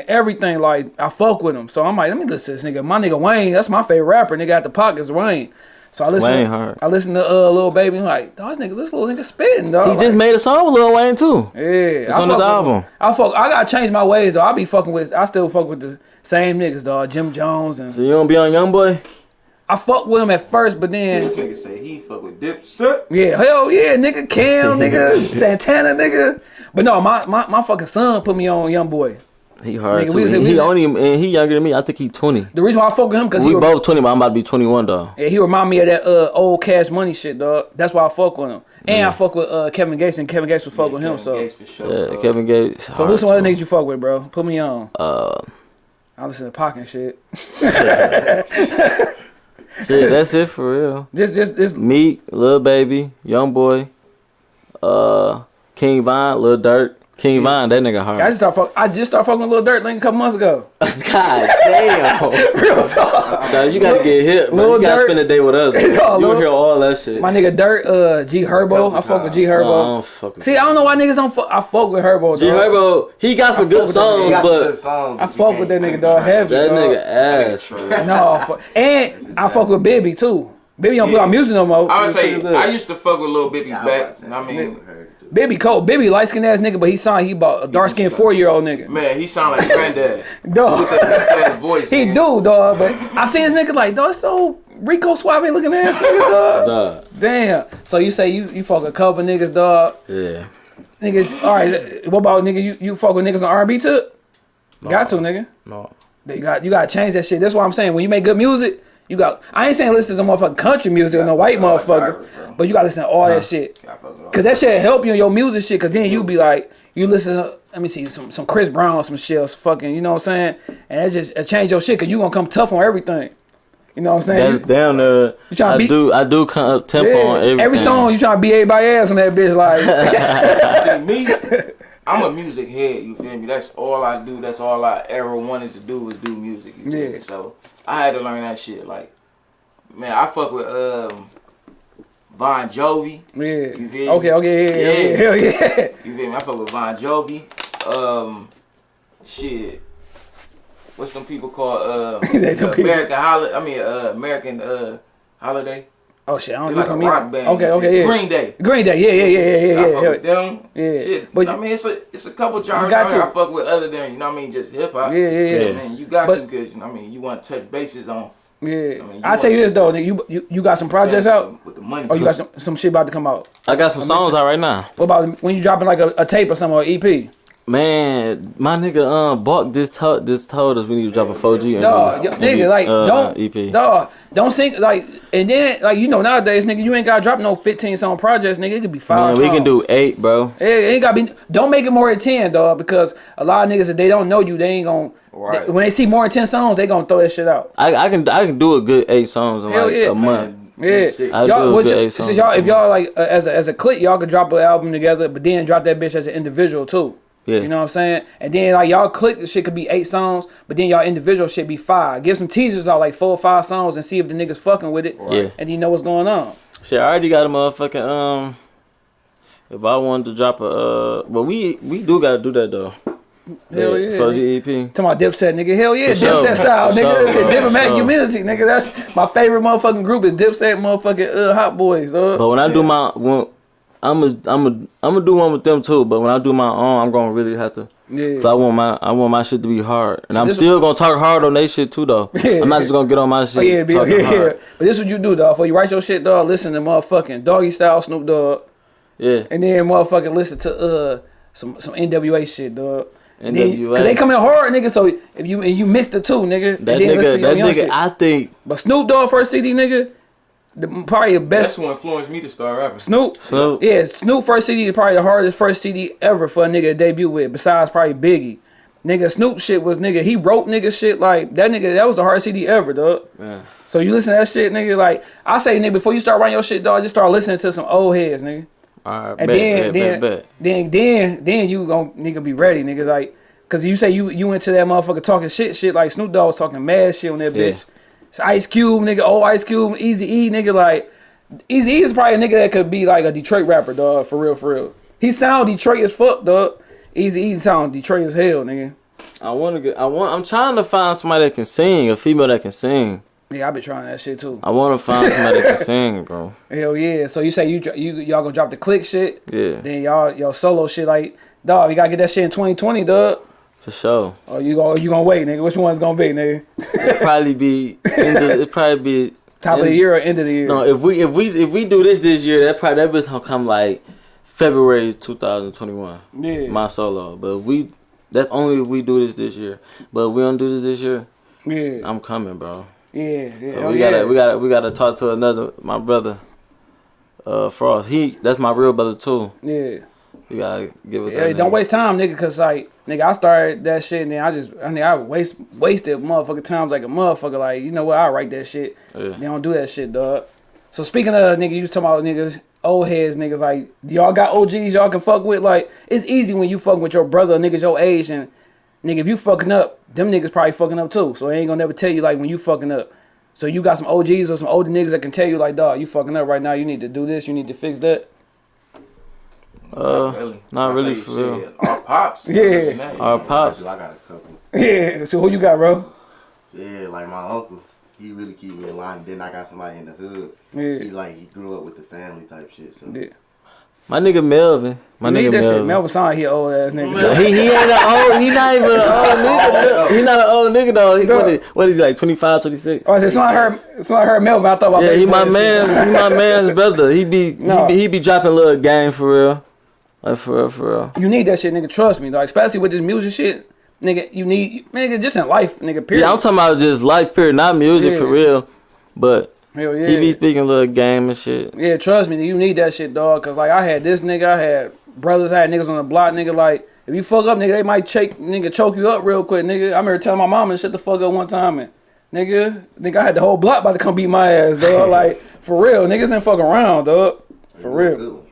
everything. Like, I fuck with him. So I'm like, let me listen to this nigga. My nigga Wayne, that's my favorite rapper. Nigga at the pockets, Wayne. So I listen. Wayne to, hard. I listen to uh, little baby. I'm like, dog, this nigga, this little nigga spitting, dog. He just made a song with Lil Wayne too. yeah. It's I on his fuck with- album. I fuck. I gotta change my ways though. I be fucking with. I still fuck with the same niggas, dog. Jim Jones and So you don't be on YoungBoy? I fuck with him at first, but then This nigga say he fuck with Dipset. yeah, hell yeah, nigga, Cam, nigga, *laughs* Santana, nigga. But no, my, my my fucking son put me on Young Boy. He hard Nigga, too. was- he we he only and he younger than me. I think he twenty. The reason why I fuck with him because We he both twenty, but I'm about to be twenty one though. Yeah, he remind me of that uh, old Cash Money shit, dog. That's why I fuck with him. And I fuck with uh, Kevin Gates, and Kevin Gates would fuck with him. Kevin So, Gates for sure. Yeah, Kevin Gates. so who's some other niggas you fuck with, bro? Put me on. Uh, I listen to Pac and shit. *laughs* shit, that's it for real. Just, just, just. Meek, Lil Baby, Young Boy, uh, King Von, Lil Durk. King Von, that nigga hard. I hard. just start fuck. I just started fucking with Lil Durk like a couple months ago. *laughs* God damn. *laughs* Real talk. Nah, you gotta get hit, Lil bro. You gotta Durk. spend a day with us. *laughs* No, You Lil- hear all that shit. My nigga Durk, uh, G Herbo. I fuck with G No, I Herbo. don't fuck with See, I don't know why niggas don't fuck. I fuck with Herbo. G. Herbo, he got some good songs, He got some good songs, I fuck with that can't- nigga, dog. Heavy. that dog. nigga ass. No, fuck. and I fuck with Bibby too. Bibby don't put out music no more. I would say I used to fuck with Lil Bibby back. I mean, I heard it too. Bibby cold. Bibby light skinned ass nigga, but he signed. He bought a dark skinned four year old nigga. man, he sound like granddad. *laughs* Dog. that voice. He man. do, dog, but I seen this nigga like, dog, it's so Rico Suave looking ass nigga, dog. Dog. Damn. So you say you, you fuck a couple niggas, dog. Yeah. Niggas, all right. What about nigga? You, you fuck with niggas on R&B too? Got to, nigga. No. You got you got to change that shit. That's why I'm saying when you make good music, you got. I ain't saying listen to some motherfucking country music or no white fuck with all motherfuckers, genres, but you got to listen to all that shit. I fuck with all Cause that shit help you in your music shit. Cause then you be like, you listen. to, Let me see some some Chris Brown, some shit, some fucking. You know what I'm saying? And that just it change your shit. Cause you gonna come tough on everything. You know what I'm saying? That's down there. You tryna I do. I do come up tempo Yeah. on everything. Every song you trying to beat everybody ass on that bitch. Like, *laughs* See me, I'm a music head. You feel me? That's all I do. That's all I ever wanted to do was do music. You Yeah. me? So I had to learn that shit. Like, man, I fuck with um Bon Jovi. yeah. You feel me? Okay, okay, yeah, yeah, yeah, hell yeah. *laughs* You feel me? I fuck with Bon Jovi. Um, shit. What's them people called? Uh, *laughs* They them people. American Holiday. I mean, uh, American uh Holiday. Oh shit, I don't like a on me. rock band. Okay, okay, yeah. Green Day. Green Day, yeah, yeah, yeah, yeah, So I yeah, fuck yeah. with them. Yeah. Shit. But But I mean, it's a it's a couple genres got out to. I fuck with other than you know what I mean, just hip hop. Yeah, yeah, yeah. I mean, you got But- to because you know what I mean, you want to touch bases on. Yeah, I mean, you I tell you this though, nigga, you you, you got some projects out? with the money. Oh, you got some, some shit about to come out. I got some songs out right now. What about when you dropping like a, a tape or something or EP? Man, my nigga, um, Buck just told just told us we need to drop a 4G. and Dog, do- yo, and do, nigga, like uh, don't, EP. dog, don't think like, and then like you know nowadays, nigga, you ain't gotta drop no fifteen song projects, nigga. It could be five. Man, we can do eight, bro. It ain't gotta be. Don't make it more than ten, dog, because a lot of niggas if they don't know you, they ain't gonna. Right. they- when they see more than ten songs, they gonna throw that shit out. I, I can I can do a good eight songs in Hell like yeah. a month. Yeah, I y'all, do what good you- eight songs. y'all, if y'all like uh, as a as a clique, y'all could drop an album together, but then drop that bitch as an individual too. Yeah. You know what I'm saying? And then like y'all click the shit could be eight songs, but then y'all individual shit be five. Give some teasers out like four or five songs and see if the niggas fucking with it. Yeah. And you know what's going on. Shit, I already got a motherfucking um. If I wanted to drop a uh, but we we do gotta do that though. Hell yeah. 4G EP. Talking about Dipset, nigga. Hell yeah, For sure. Dipset *laughs* style, For nigga. sure. That's it. For Diplomatic Immunity, nigga. That's my favorite motherfucking group is Dipset, motherfucking uh, Hot Boys, dog. But when I do my when I'm a I'm a I'm gonna do one with them too. But when I do my own, I'm gonna really have to. yeah. So I want my I want my shit to be hard, and I'm still gonna talk hard on they shit too though. *laughs* Yeah. I'm not just gonna get on my shit. Oh yeah, be, *laughs* yeah, hard. But this is what you do, dog. For you write your shit, dog, listen to motherfucking Doggy Style Snoop Dogg, yeah. and then motherfucking listen to uh some some NWA shit, dog. Then- NWA. Cause they come in hard, nigga. So if you and you mix the two, nigga, That then nigga, that nigga, shit. I think But Snoop Dogg first CD, nigga, the, probably the That's best. what influenced me to start rapping. Snoop. Snoop. Yeah, Snoop first CD is probably the hardest first CD ever for a nigga to debut with, besides probably Biggie. Nigga, Snoop shit was nigga. He wrote nigga shit like that. Nigga, that was the hardest CD ever, dog. Yeah. So you listen to that shit, nigga. Like I say, nigga, before you start writing your shit, dog, just start listening to some old heads, nigga. All right, And bet, then, bet, then, bet, bet. then, then, then you gon' nigga be ready, nigga. Like, cause you say you you went to that motherfucker talking shit, shit like Snoop Dogg was talking mad shit on that Yeah. bitch. It's Ice Cube, nigga. Oh, Ice Cube, Easy E, nigga. Like, Easy E is probably a nigga that could be like a Detroit rapper, dog. For real, for real. He sound Detroit as fuck, dog. Easy E sound Detroit as hell, nigga. I want to get. I want. I'm trying to find somebody that can sing, a female that can sing. Yeah, I've been trying that shit too. I want to find somebody that can *laughs* sing, bro. Hell yeah. So you say you you y'all gonna drop the click shit? Yeah, Then y'all y'all solo shit like dog. You gotta get that shit in 2020, dog. For sure. Or you gonna you gonna wait, nigga? Which one's gonna be, nigga? It'd probably be. End it'd probably be. *laughs* Top of the year or end of the year? No, if we if we if we do this this year, that probably that bitch gonna come like February 2021. yeah. My solo, but if we that's only if we do this this year. But if we don't do this this year, yeah. I'm coming, bro. Yeah. Yeah. Oh, we yeah. gotta we gotta we gotta talk to another my brother. Uh, Frost. He that's my real brother too. yeah. We gotta give it. Yeah, don't nigga. waste time, nigga, cause like, nigga, I started that shit and then I just, I mean, I waste wasted motherfucking times like a motherfucker. Like, you know what? I write that shit. Yeah. They don't do that shit, dog. So speaking of nigga, you was talking about niggas, old heads, niggas. Like, y'all got OGs y'all can fuck with. Like, it's easy when you fuck with your brother, niggas your age, and nigga, if you fucking up, them niggas probably fucking up too. So they ain't gonna never tell you like when you fucking up. So you got some OGs or some older niggas that can tell you like, dog, you fucking up right now. You need to do this. You need to fix that. Uh, really. not really for say real. Our pops. *laughs* Yeah. Our pops. I got a couple. Yeah. So who you got, bro? Yeah, like my uncle. He really keep me in line. Then I got somebody in the hood. Yeah. He like he grew up with the family type shit. So Yeah. My nigga Melvin. My You nigga that shit. Melvin. Melvin sound he old ass nigga. So he he ain't an old. He not even an old nigga. He not an old nigga though. He, what, is, what is he like? 25, 26? Oh, I said, so I heard, so I heard Melvin. I thought about Yeah, baby he my boy and man. He my man's brother. He be No. he be he be dropping little game for real. Like for real, for real. You need that shit, nigga. Trust me, like especially with this music shit, nigga. You need, nigga, just in life, nigga. Period. Yeah, I'm talking about just life period, not music for real. But Hell yeah. he be speaking little game and shit. yeah, trust me, you need that shit, dog. Cause like I had this nigga, I had brothers, I had niggas on the block, nigga. Like if you fuck up, nigga, they might choke, nigga, choke you up real quick, nigga. I remember telling my mama to shut the fuck up one time, and nigga, nigga, I had the whole block about to come beat my ass, dog. *laughs* like for real, niggas didn't fuck around, dog. For real.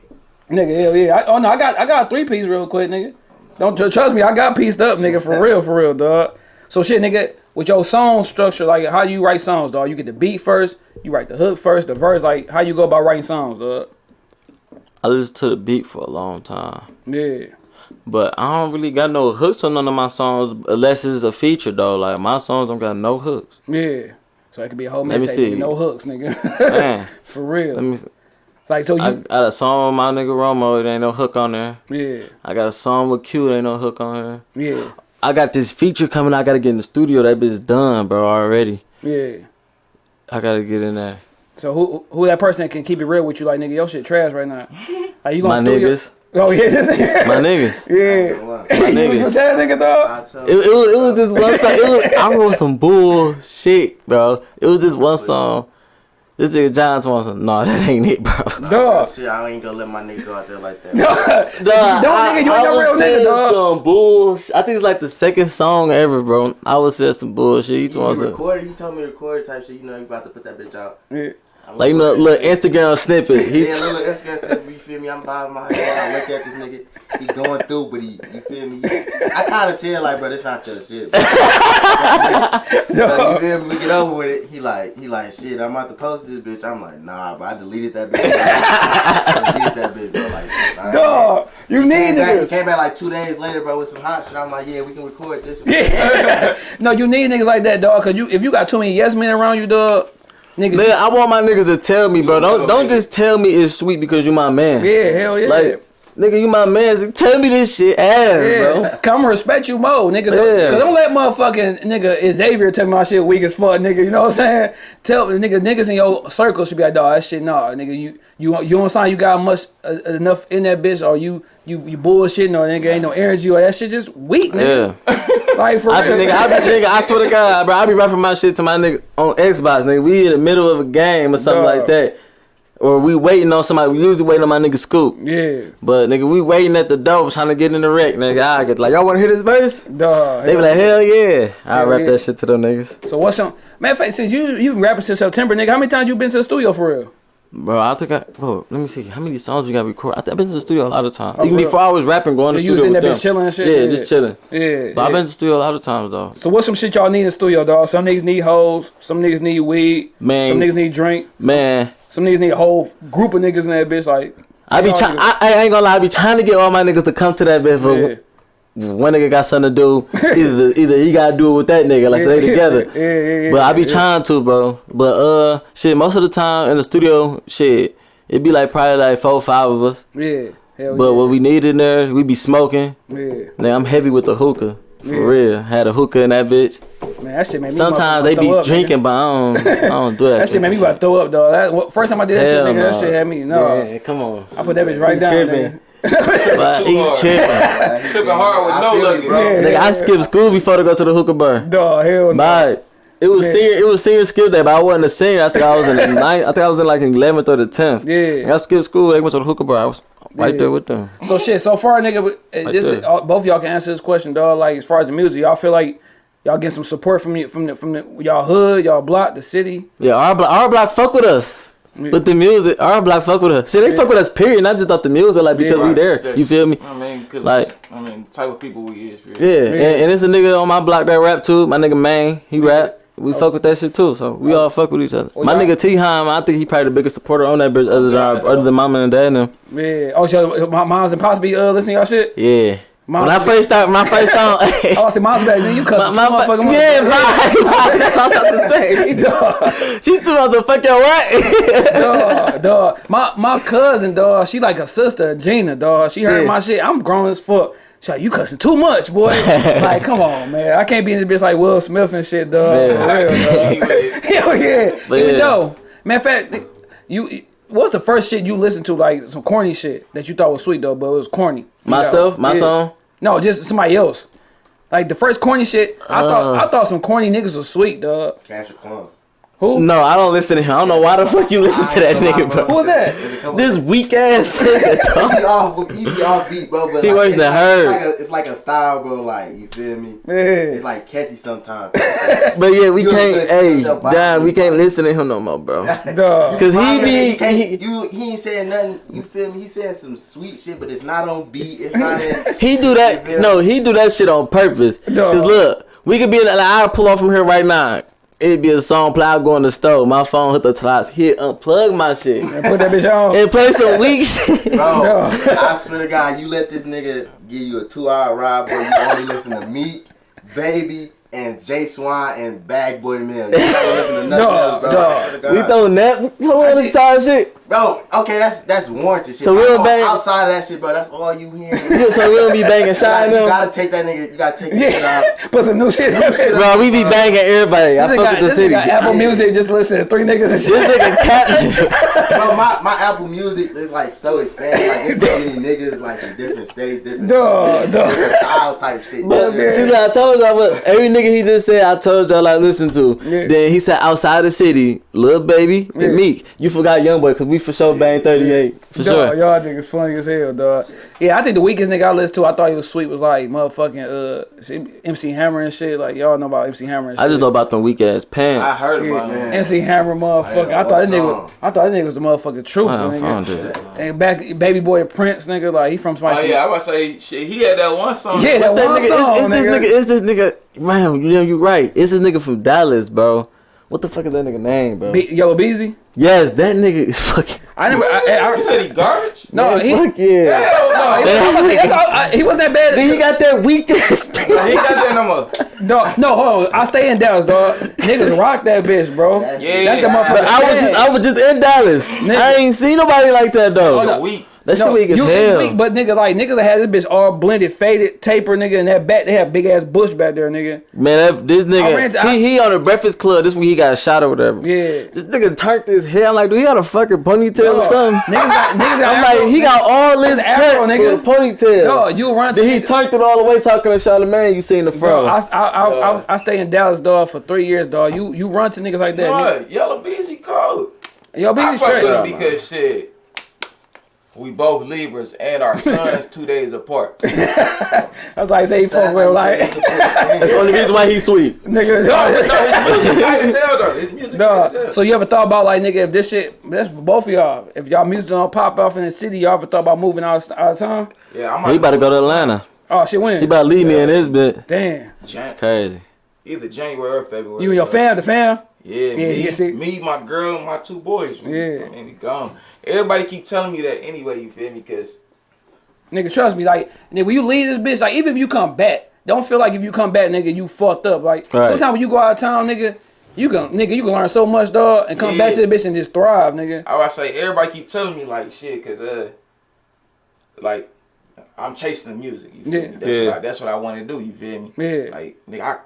Nigga, hell yeah. I, oh no, I got I got a three piece real quick, nigga. Don't tr- trust me, I got pieced up, nigga, for real, for real, dog. So shit, nigga, with your song structure, like how you write songs, dog. You get the beat first, you write the hook first, the verse, like how you go about writing songs, dog. I listened to the beat for a long time. Yeah. But I don't really got no hooks on none of my songs unless it's a feature though. Like my songs don't got no hooks. Yeah. So it could be a whole mixtape, no hooks, nigga. Man, *laughs* for real. let me. It's like so you I got a song with my nigga Romo. There ain't no hook on there. Yeah. I got a song with Q. There ain't no hook on there. Yeah. I got this feature coming. I gotta get in the studio. That bitch done, bro. Already. Yeah. I gotta get in there. So who who that person that can keep it real with you, like nigga, your shit trash right now. Are you gonna studio- niggas. Oh yeah. *laughs* My niggas. Yeah. Don't lie. My niggas. gonna that nigga though. I tell It, it, was, it was this one song. It was I wrote some bullshit, bro. It was this one song. This nigga John wants some. No, that ain't it, bro. *laughs* Dog. Shit, I ain't gonna let my nigga go out there like that. Dog, Don't, nigga, you ain't no was real nigga, saying dog. Some bullshit. I think it's like the second song ever, bro. I was saying some bullshit. He He wants some, recorded. He told me to record type shit. You know, you about to put that bitch out. Yeah. I'm like you know, little. Instagram snippet. He's Yeah, little Instagram stuff. You feel me? I'm bobbing my head. I look at this nigga. He going through, but he, you feel me? I kind of tell like, bro, this not your shit. Bro. *laughs* so you feel me? We get over with it. He like, he like, shit. I'm about to post this bitch. I'm like, nah, bro. I deleted that bitch. I deleted that bitch, bro. Like, nah, Dog, you need Came back, he came back like two days later, bro, with some hot shit. I'm like, yeah, we can record this. Yeah. *laughs* no, you need niggas like that, dog. Cause you if you got too many yes men around you, dog, niggas. man. I want my niggas to tell me, bro. Don't don't just tell me it's sweet because you're my man. yeah, hell yeah. Like, nigga, you my man. Tell me this shit ass, yeah, bro. come respect you more, nigga. Yeah. Cause don't let motherfucking nigga Xavier tell me my shit weak as fuck, nigga. You know what I'm saying? Tell nigga niggas in your circle should be like, dog, that shit, nah, nigga. You you you don't sound you got much uh, enough in that bitch, or you you you bullshitting, or nigga ain't no energy, or that shit just weak, nigga. Yeah. *laughs* Like for I be, real. nigga, I be, nigga, I swear to God, bro, I be rapping my shit to my nigga on Xbox, nigga. We in the middle of a game or something Dog. like that. Or we waiting on somebody. We usually waiting on my nigga Scoop. yeah, But nigga, we waiting at the door trying to get in the wreck, nigga. I get like, y'all want to hear this verse? dog. They be like, hell yeah. I rap yeah. that shit to them niggas. So what's some matter of fact? Since you you been rapping since September, nigga, how many times you been to the studio for real? Bro, I think I, bro, let me see. How many songs we got recorded? I think I've been to the studio a lot of times. Oh, Even for before I was rapping, going to Yeah, the you was studio in that bitch chilling and shit? Yeah, Yeah. just chilling. Yeah. But I've been to the studio a lot of times, though. So what's some shit y'all need in the studio, dog? Some niggas need hoes, some niggas need weed, Man. some niggas need drink, Man, some niggas need a whole group of niggas in that bitch. Like I be trying, I, I ain't gonna lie, I be trying to get all my niggas to come to that bitch. But yeah, one nigga got something to do. *laughs* Either either he gotta do it with that nigga, like so they together. Yeah, yeah, yeah. But I be trying to, bro. But uh, shit, most of the time in the studio, shit, it be like probably like four, five of us. Yeah. Hell But yeah. what we need in there, we be smoking. yeah. Nigga, I'm heavy with the hookah. For Yeah. real. Had a hookah in that bitch. Man, that shit made me Sometimes they be up, nigga. drinking, but I don't, I *laughs* don't do that. That shit made me about to throw up, dog. That, first time I did that Hell shit, nigga, that no. shit had me. No, Yeah, come on. I put that bitch right down. tripping. Nigga. But Too he hard. tripping. *laughs* Tripping hard with I no feel you, luggage. bro. Nigga, I skipped school before to go to the hookah bar. Dog, hell no. But it was Yeah. senior, it was senior skip day, but I wasn't a senior. I think I was in the *laughs* ninth. I think I was in like eleventh or the tenth. Yeah. I skipped school. They went to the hookah bar. I was right Yeah. there with them. So shit. So far, nigga, uh, this, there. all- both y'all can answer this question, dog. Like as far as the music, y'all feel like y'all getting some support from you, from the, from the, y'all hood, y'all block, the city. Yeah, our block, our block fuck with us. Yeah. With the music, our block fuck with us. See, they Yeah. fuck with us. Period. Not just off the music, like because we right. there. That's- You feel me? I mean, Like- I mean, type of people we is. Really. Yeah, And, and it's a nigga on my block that rap too. My nigga Main, he rap. We fuck with that shit too. So we all fuck with each other. Oh, my nigga T Heim, I think he probably the biggest supporter on that bitch, other than our, other than Mama and Dad and them. Yeah. Oh, so my mom's and pops be uh listening to y'all shit. Yeah. Mom- when I first started, my first song. Oh, *laughs* I said mom's back. Then you cut My, my, my, motherfucking yeah, right, right. *laughs* That's what I was about to say. *laughs* Dog, She too much to fuck your what? dog, dog. My my cousin, dog. She like a sister, Gina, dog. She heard Yeah. my shit. I'm grown as fuck. She like, you cussing too much, boy. like, come on, man. I can't be in this bitch like Will Smith and shit, dog. Yeah. Real, dog. He with it. Hell yeah. But Even yeah. though, man, fact, you. What's the first shit you listened to, like some corny shit that you thought was sweet though, but it was corny? You Myself, know? my Yeah. song. No, just somebody else. Like the first corny shit, I Uh. thought I thought some corny niggas was sweet, dog. Cash Quan. Who? No, I don't listen to him. I don't know why the fuck you listen to that nigga, Who bro. was that? There's This weak ass *laughs* nigga. He be off, he be off beat, bro. But He like, worse it's than like. It's like, a, it's like a style, bro. Like you feel me? Yeah. It's like catchy sometimes. *laughs* But yeah, we You can't. listen Hey, yourself, John, we can't listen to him no more, bro. *laughs* Dog. Cause he be you, he, you he ain't saying nothing. You feel me? He saying some sweet shit, but it's not on beat. It's not in. he do that. No, he do that shit on purpose. Cause look, we could be in. Like, I'll pull off from here right now. It'd be a song play. I go in the store. My phone hit the tops. Hit unplug my shit And Put that bitch on. and play some weak *laughs* shit. Bro, I swear to God, you let this nigga give you a two hour ride, bro. You only listen to me, baby, and Jay Swan and Bag Boy Mill. *laughs* You don't listen to nothing Dog, else, bro. I dog. swear to God. We throw net. Who on this time shit? Bro, okay, that's that's warranted shit. So we But don't bang- outside of that shit, bro. That's all you hear. *laughs* Yeah, so we don't be banging You shine gotta, you gotta take that nigga. You gotta take that shit out. *laughs* Put some new shit. in there. Bro, we be banging everybody. I This nigga fuck got, with the this city. nigga got Apple Music just listen to three niggas and This shit. nigga cap. Bro, my, my Apple Music is like so expanded. Like it's so many niggas like in different states, different, Dog, dog. different styles type shit. But see, I told y'all, what every nigga he just said, I told y'all I listen to. Yeah. Then he said outside the city, Lil Baby Yeah. and Meek. You forgot Young Boy because we for sure bang thirty eight for Dog, sure. y'all niggas funny as hell, dog. Yeah, I think the weakest nigga I listened to, I thought he was sweet, was like motherfucking uh MC Hammer and shit. Like y'all know about MC Hammer. And shit. I just know about them weak ass pants. I heard about him. MC Hammer, motherfucker. I, I thought that nigga. one I thought that nigga was the motherfucking truth, I found it. And back, baby boy Prince, nigga. Like he from Oh yeah, I was about say shit. He had that one song. Yeah, that What's that one nigga? song, it's, it's this nigga. nigga. It's this nigga. Man, you know you right. It's this nigga from Dallas, bro. What the fuck is that nigga name, bro? Be- Yella Beezy. yes, that nigga is *laughs* fucking. I never. I, I, You said he garbage? no, Man, he. fuck yeah. Hell no. he, He, was- that's all- I- he wasn't that bad. Then he got that weak ass. *laughs* he got that no more. Dog, no, hold on. I stay in Dallas, dog. Niggas rock that bitch, bro. That's- Yeah, That's the motherfucker. I was just, I was just in Dallas. I ain't seen nobody like that though. no. Weak. That shit weak as you hell. weak, but nigga, like niggas that had this bitch all blended, faded, taper, nigga, and that back they have big ass bush back there, nigga. Man, that, this nigga, ran to- I- he, he on the Breakfast Club. This when he got shot or whatever. Yeah. This nigga turned his hair. I'm like, do he got a fucking ponytail or something? Niggas got niggas got *laughs* I'm afro, like, he got all this It's afro, cut nigga. with a ponytail. Dog, you run to then he niggas- turned it all the way talking to Charlamagne. You seen the Bro, fro. I, I, I, I, I stay in Dallas, dog, for three years, dog. You you run to niggas like that. nigga. Yella Beezy cold. Yo, I busy fuck straight. with him dog. because shit. We both Libras and our *laughs* sons two days apart. *laughs* That's like say he fuck with like That's the only reason why he's sweet. *laughs* nigga. no, dog. his music tight as hell though. His music tight Dog. as hell. So you ever thought about like nigga if this shit that's for both of y'all. If y'all music don't pop off in the city, y'all ever thought about moving out, out of town? Yeah, I'm He about to go to Atlanta. Oh shit, when? He about to leave me in this bit. Damn. Jan- Crazy. either January or February. You and your fam, the fam? Yeah, Yeah, me, see- me, my girl, my two boys. Yeah. I mean, we gone. Everybody keep telling me that anyway. You feel me? Cause Nigga, trust me. Like, nigga, when you leave this bitch, like, even if you come back, don't feel like if you come back, nigga, you fucked up. Like, Right. sometimes when you go out of town, nigga, you can, nigga, you can learn so much, dog, and come back to the bitch and just thrive, nigga. I would say everybody keep telling me like shit, cause uh, like I'm chasing the music. You feel Yeah. me? That's Yeah. what I, that's what I want to do. You feel me? Yeah. Like nigga, I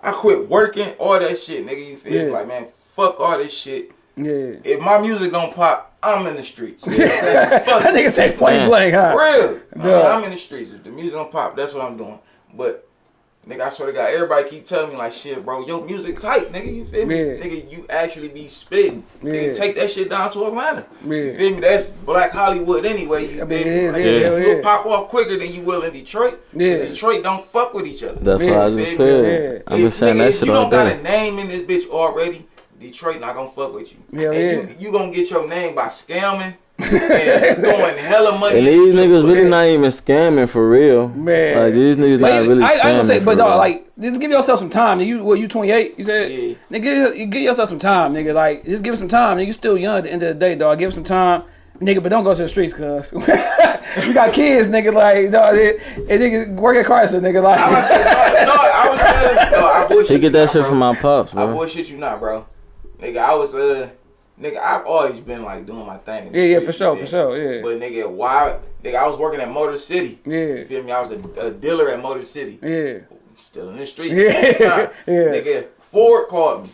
I quit working all that shit, nigga. You feel? Yeah. Like man, fuck all this shit. Yeah. If my music don't pop, I'm in the streets. fuck *laughs* That nigga say point Man. blank, huh? Real. I mean, I'm in the streets. If the music don't pop, that's what I'm doing. But nigga, I swear to God, everybody keep telling me like shit, bro. Your music tight, nigga. You feel me? Yeah. Nigga, you actually be spitting. Yeah. Nigga, take that shit down to Atlanta. Yeah. You feel me? That's Black Hollywood anyway. You I mean, feel it me? is, Like, yeah, shit, hell You'll pop off quicker than you will in Detroit. Yeah. Detroit don't fuck with each other. That's Yeah, what I just yeah, said. I've been If- saying nigga, that if shit you don't got a name in this bitch already, Detroit not gonna fuck with you. Hell and yeah. You, you gonna get your name by scamming and *laughs* throwing hella money. And these niggas club. really not even scamming for real. Man. Like these niggas But not really I, I ain't gonna say, but dog, real. like, just give yourself some time. You, what, you 28? You said? Yeah. Nigga, give, give yourself some time, nigga. Like, just give it some time. Nigga, you still young at the end of the day, dog. Give it some time. Nigga, but don't go to the streets, cuz. *laughs* you got kids, nigga, like, dog. And nigga, work at Chrysler, nigga, like. I was no, no, I was saying, no, I bullshit He you get that not, shit bro. from my pops, I bro. bullshit you not, bro. Nigga, I was uh, nigga, I've always been like doing my thing. Yeah, yeah, for sure, for sure, yeah. But nigga, why? Nigga, I was working at Motor City. Yeah. You feel me? I was a, a dealer at Motor City. yeah. Still in the streets. Yeah, at the time. *laughs* yeah. Nigga, Ford called me.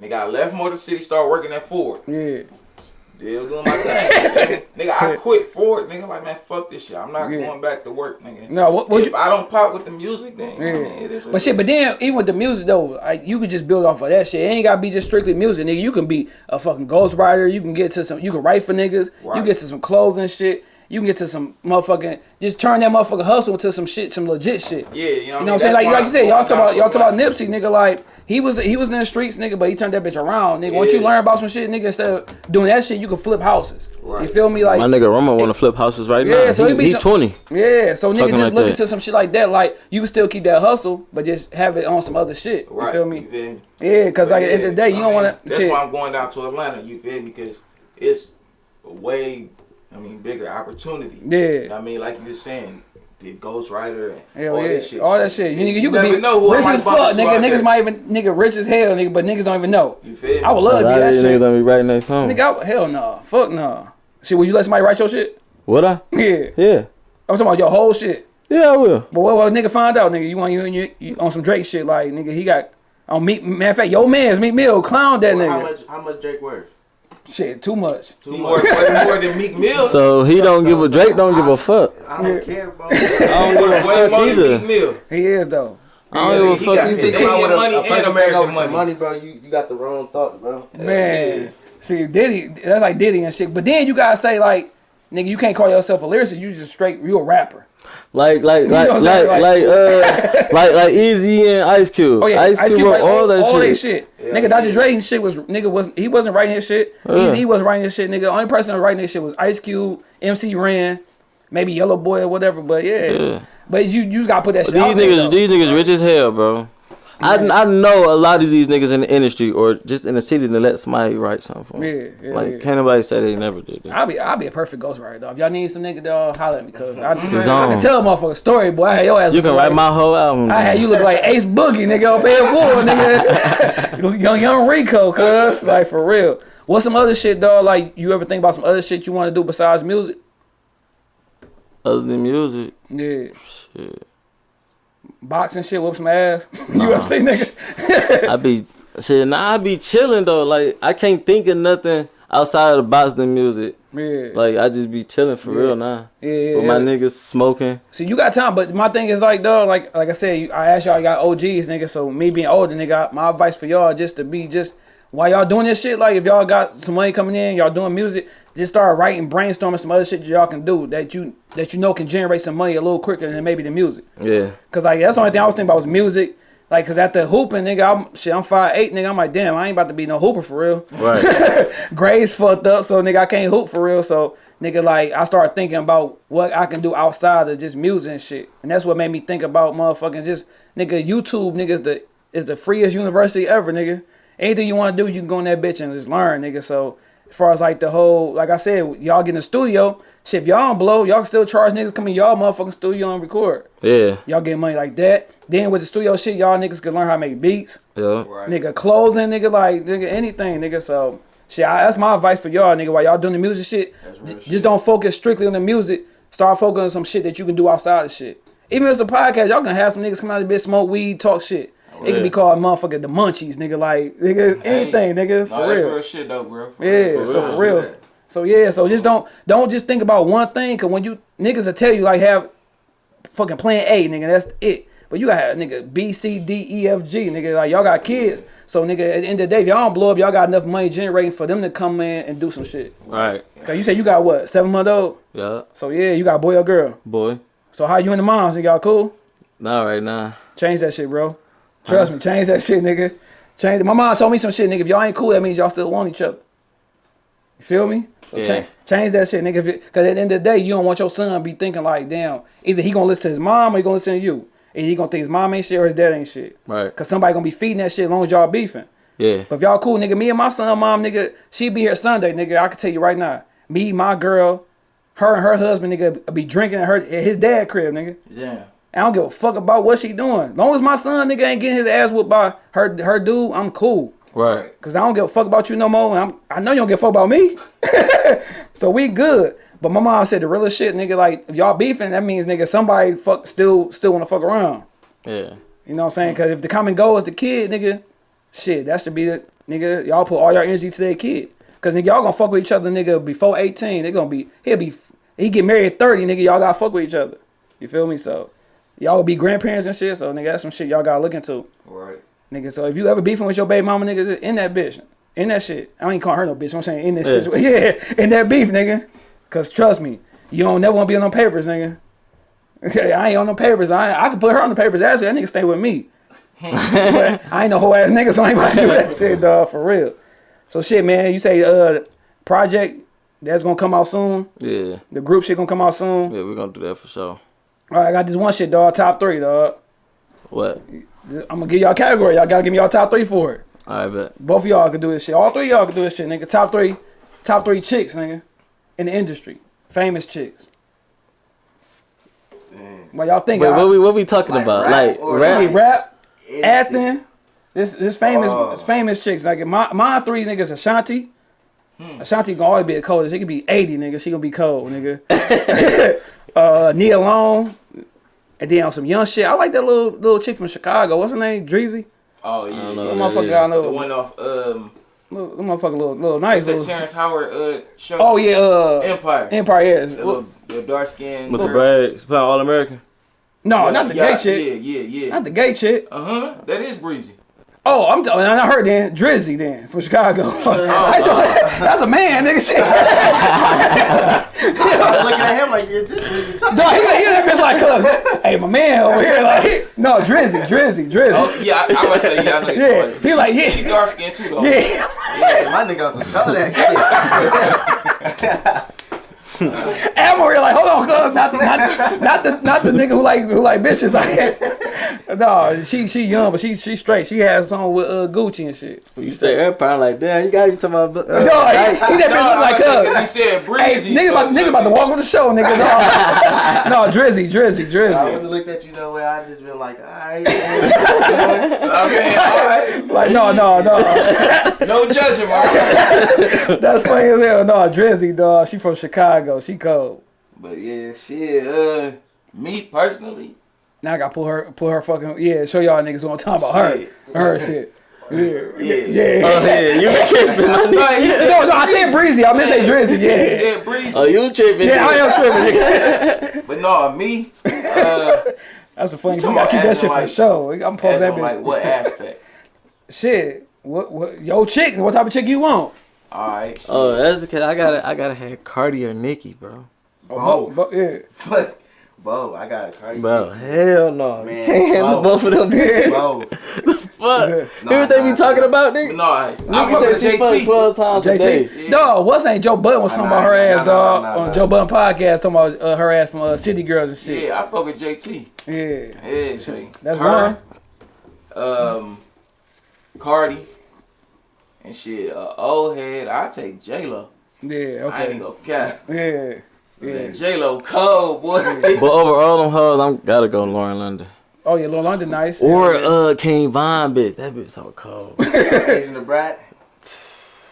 Nigga, I left Motor City, started working at Ford. Yeah. Still doing my thing. *laughs* nigga, I quit Ford. Nigga, like, man, fuck this shit. I'm not Yeah. going back to work, nigga. No, what, what if you. I don't pop with the music, then Yeah. I mean, it is But shit, but then even with the music though, like you could just build off of that shit. It ain't gotta be just strictly music, nigga. You can be a fucking ghostwriter. You can get to some. You can write for niggas. You get to some clothing shit. You can get to some motherfucking. Just turn that motherfucking hustle into some shit, some legit shit. Yeah, you know what, You know I what mean? I'm saying? Like, like you said, y'all talk about down y'all talk about Nipsey, nigga. Like he was he was in the streets, nigga, but he turned that bitch around, nigga. Once you learn about some shit, nigga, instead of doing that shit, you can flip houses. You feel me? Like My nigga Romo want to flip houses right Yeah, now. Yeah, so he, it be he some- 20. Yeah, so nigga Talking just like look that. into some shit like that. Like you can still keep that hustle, but just have it on some other shit. You feel me? You feel me? Yeah, cause like at the end of the day, you I don't want to That's shit. why I'm going down to Atlanta. You feel me? Because it's a way, I mean, bigger opportunity. Yeah. You know what I mean, like you were saying, the Ghostwriter and Hell all yeah, this shit. all that shit. You, nigga, you, never could be know who rich as fuck, into nigga. Niggas there. might even nigga rich as hell, nigga, but niggas don't even know. You feel me? I would love to lot be of that these shit. niggas don't be writing their song. Nigga, I, hell no, fuck no. Shit, would you let somebody write your shit? Would I? *laughs* Yeah, Yeah. I'm talking about your whole shit. Yeah, I will. But what, what nigga find out, nigga? You want you, you, you on some Drake shit? Like nigga, he got on Meek. Matter of fact, your man's Meek Mill clown that Well, how much? How much Drake worth? Shit, too much. Too He much. way more than Meek Mill. So he don't give a Drake don't give a fuck. I don't care, bro. *laughs* I don't give a fuck more than either. Meek Mill. He is though. I don't give a fuck got- either. he think Indian about money a, a and American over some money. money, bro. You you got the wrong thought, bro. Man, see Diddy, that's like Diddy and shit. But then you gotta say like, nigga, you can't call yourself a lyricist. You just straight, you a rapper. Like like *laughs* know *laughs* like like like uh like like Eazy and Ice Cube. Oh yeah, Ice Cube, wrote like, all that all shit. that shit. Yeah, nigga, Dr. yeah. Dre shit was nigga wasn't he wasn't writing his shit. Yeah. Eazy he wasn't writing his shit. Nigga, only person that was writing his shit was Ice Cube, MC Ren, maybe Yella Boy or whatever. But yeah, Yeah. but you you just gotta put that shit These out there, niggas, though. these niggas rich as hell, bro. I, I know a lot of these niggas in the industry or just in the city to let somebody write something for them. Yeah, yeah, like yeah. can't nobody say they never did that. I'll be I'll be a perfect ghostwriter though. If y'all need some nigga dog, holler at me cause I, I can tell a motherfucker story, boy. I had your ass. You can write like- my whole album. I had you look like Ace Boogie, nigga, up here full, *laughs* nigga. *laughs* young, young Rico, cuz. Like, for real. What's some other shit, dog? Like, you ever think about some other shit you want to do besides music? Other than music, Yeah. shit. Boxing shit, whoop some ass. *laughs* you know what nigga? I be shit. Nah, I be chilling though. Like I can't think of nothing outside of the boxing music. Yeah. Like I just be chilling for real now. yeah, yeah, With my niggas smoking. See, you got time, but my thing is like, dog, like, like I said, you- I asked y'all, you got OGs, nigga. So me being older, nigga, my advice for y'all just to be just while y'all doing this shit, like if y'all got some money coming in, y'all doing music, just start writing, brainstorming some other shit y'all can do that you that you know can generate some money a little quicker than maybe the music. Yeah. Cause like that's the only thing I was thinking about was music. Like, cause after hooping, nigga, I'm shit. I'm five eight, nigga. I'm like, damn, I ain't about to be no hooper for real. Right. *laughs* Grades fucked up, so nigga, I can't hoop for real. So nigga, like, I started thinking about what I can do outside of just music and shit, and that's what made me think about motherfucking just nigga. YouTube, nigga, is the is the freest university ever, nigga. Anything you want to do, you can go in that bitch and just learn, nigga. So as far as like the whole, like I said, y'all get in the studio. Shit, if y'all don't blow, y'all still charge niggas coming y'all motherfucking studio and record. Yeah, Y'all get money like that. Then with the studio shit, y'all niggas can learn how to make beats. yeah. Right. Nigga, clothing, nigga, like, nigga, anything, nigga. So, shit, I, that's my advice for y'all, nigga. While y'all doing the music shit, real shit. just don't focus strictly on the music. Start focusing on some shit that you can do outside of shit. Even if it's a podcast, y'all gonna have some niggas come out of the bitch, smoke weed, talk shit. It yeah. can be called motherfucker the munchies, nigga. Like, nigga, anything, nigga, No, for that's real. real shit though, bro. For Yeah, real, so for real. So yeah, so just don't don't just think about one thing. Cause when you niggas will tell you like have fucking plan A, nigga, that's it. But you got nigga B C D E F G, nigga. Like y'all got kids. So nigga, at the end of the day, if y'all don't blow up, y'all got enough money generating for them to come in and do some shit. Right. Cause you said you got what seven month old. Yeah, So yeah, you got boy or girl. boy. So how you and the moms? Nigga, y'all cool? Not right now. Change that shit, bro. Trust me, change that shit, nigga. Change it. My mom told me some shit, nigga. If y'all ain't cool, that means y'all still want each other. You feel me? So Yeah. change, change that shit, nigga. Cause at the end of the day, you don't want your son be thinking like, damn, either he gonna listen to his mom or he gonna listen to you. And he gonna think his mom ain't shit or his dad ain't shit. Right. Cause somebody gonna be feeding that shit as long as y'all beefing. Yeah. But if y'all cool, nigga, me and my son, mom, nigga, she be here Sunday, nigga. I can tell you right now. Me, my girl, her and her husband, nigga, be drinking at her at his dad crib, nigga. Yeah. I don't give a fuck about what she doing. Long as my son nigga ain't getting his ass whooped by her her dude, I'm cool. Right. Cause I don't give a fuck about you no more. And I'm, I know you don't give a fuck about me. *laughs* so we good. But my mom said the realest shit, nigga. Like if y'all beefing, that means nigga somebody fuck still still wanna fuck around. Yeah. You know what I'm saying? Cause if the common goal is the kid, nigga, shit, that should be the nigga. Y'all put all your energy to that kid. Cause nigga, y'all gonna fuck with each other, nigga, before 18. They gonna be he'll be he get married at 30, nigga. Y'all gotta fuck with each other. You feel me? So y'all will be grandparents and shit. So nigga, that's some shit y'all gotta look into. Right. Nigga, so if you ever beefing with your baby mama, nigga, in that bitch, in that shit. I ain't call her no bitch. I'm saying in this Yeah. situation. *laughs* Yeah, in that beef, nigga. Cause trust me, you don't never want to be on no papers, nigga. *laughs* Okay, I ain't on no papers. I I could put her on the papers. Actually, that nigga stay with me. *laughs* but I ain't no whole ass nigga, so I ain't about to do that shit, dog, for real. So shit, man, you say uh project that's gonna come out soon. Yeah. The group shit gonna come out soon. Yeah, we're gonna do that for sure. All right, I got this one shit, dog. Top three, dog. What? I'm gonna give y'all a category. Y'all gotta give me y'all top three for it. All right, bet. Both of y'all can do this shit. All three of y'all can do this shit, nigga. Top three, top three chicks, nigga, in the industry, famous chicks. What y'all think? Wait, what we what we talking Like about? rap like or rap? Hey, rap, Anything. acting. This this famous Oh. this famous chicks. Like my my three niggas Ashanti. Hmm. Ashanti gonna always be the coldest. She could be 80, nigga. She gonna be cold, nigga. *laughs* *laughs* uh Nia Long. And then on some young shit. I like that little little chick from Chicago. What's her name? Dreezy? Oh yeah. don't know. Little motherfucker yeah. I know. The one off um Little, little motherfucker little little nice. what's that Little, Terrence Howard uh show? oh yeah, uh Empire. Empire, yeah. The little the dark skin With the braids, playing All American. No, not the gay chick. Yeah, yeah, yeah. Not the gay chick. Uh huh. That is breezy. Oh, I'm telling. I heard then Drizzy then from Chicago. *laughs* I thought- *laughs* that's a man, nigga. *laughs* Shit. I'm looking at him like, is this what you talking No, he, he that bitch like, uh, hey, my man over here, like, no, Drizzy, Drizzy, Drizzy. Oh yeah, I, I was say yeah. I know Yeah, he about. like, yeah. She dark skin too though. Yeah, Yeah, my nigga on some Kodak shit. I'm over here like, hold on, not the, not, not the, not the nigga who like, who like bitches, like, *laughs* no, she, she young, but she, she straight. She has on with uh, Gucci and shit. You say Empire, like damn, you gotta be talking about. Uh, No, he, he that No, bitch look like was saying, he said Hey, nigga about, nigga about to walk on the show, nigga. No, *laughs* no Drizzy, Drizzy, I Drizzy. would have looked at you no way. I just been like, alright. *laughs* Okay, all right. Like, no, no, no. No judging, man. That's funny as hell. No, Drizzy, dog. She from Chicago. She cold. But yeah, shit. Uh, me personally, Now I gotta pull her, pull her fucking yeah. Show y'all niggas what I'm talking about. Her, Shit. her shit. Yeah, *laughs* yeah. yeah. Oh yeah, you tripping, nigga. *laughs* No, No, no, I said breezy. I meant to say Drizzy. he Yeah, said breezy. Oh, you tripping? yeah. I am tripping. nigga. *laughs* But no, me. Uh, That's a funny. We talking gotta keep that shit in, for the show. I'm as post that on, bitch. like what aspect? Shit. What? What? Yo, chick. What type of chick you want? All right. Shit. Oh, that's the case. I gotta, I gotta have Cardi or Nicki, bro. Oh, Both. bo- yeah. Fuck. Bo, I got a Cardi. Bro, hell no, Man, you can't handle both. both of them bitches. *laughs* Bo. Fuck. Yeah. Hear what they Nah, be talking about, But nigga? no, I, I Nigga fuck said with she fucked JT. twelve times a day. JT. Dog, what's name? Joe Budden was talking about her ass, dog, nah, nah, on. Joe Budden podcast, talking about uh, her ass from uh, City Girls and shit. Yeah, I fuck with JT. Yeah. Yeah, see. That's Her, one. Um, Cardi, And shit, uh, old head, I take J Lo. Yeah, I ain't okay. gonna cap. Yeah. Yeah. J Lo cold boy. *laughs* But over all them hoes, I'm gotta go Lauren London. Oh yeah, Lauren London nice. Or uh King Von, bitch. That bitch so cold. *laughs* Asian Da Brat.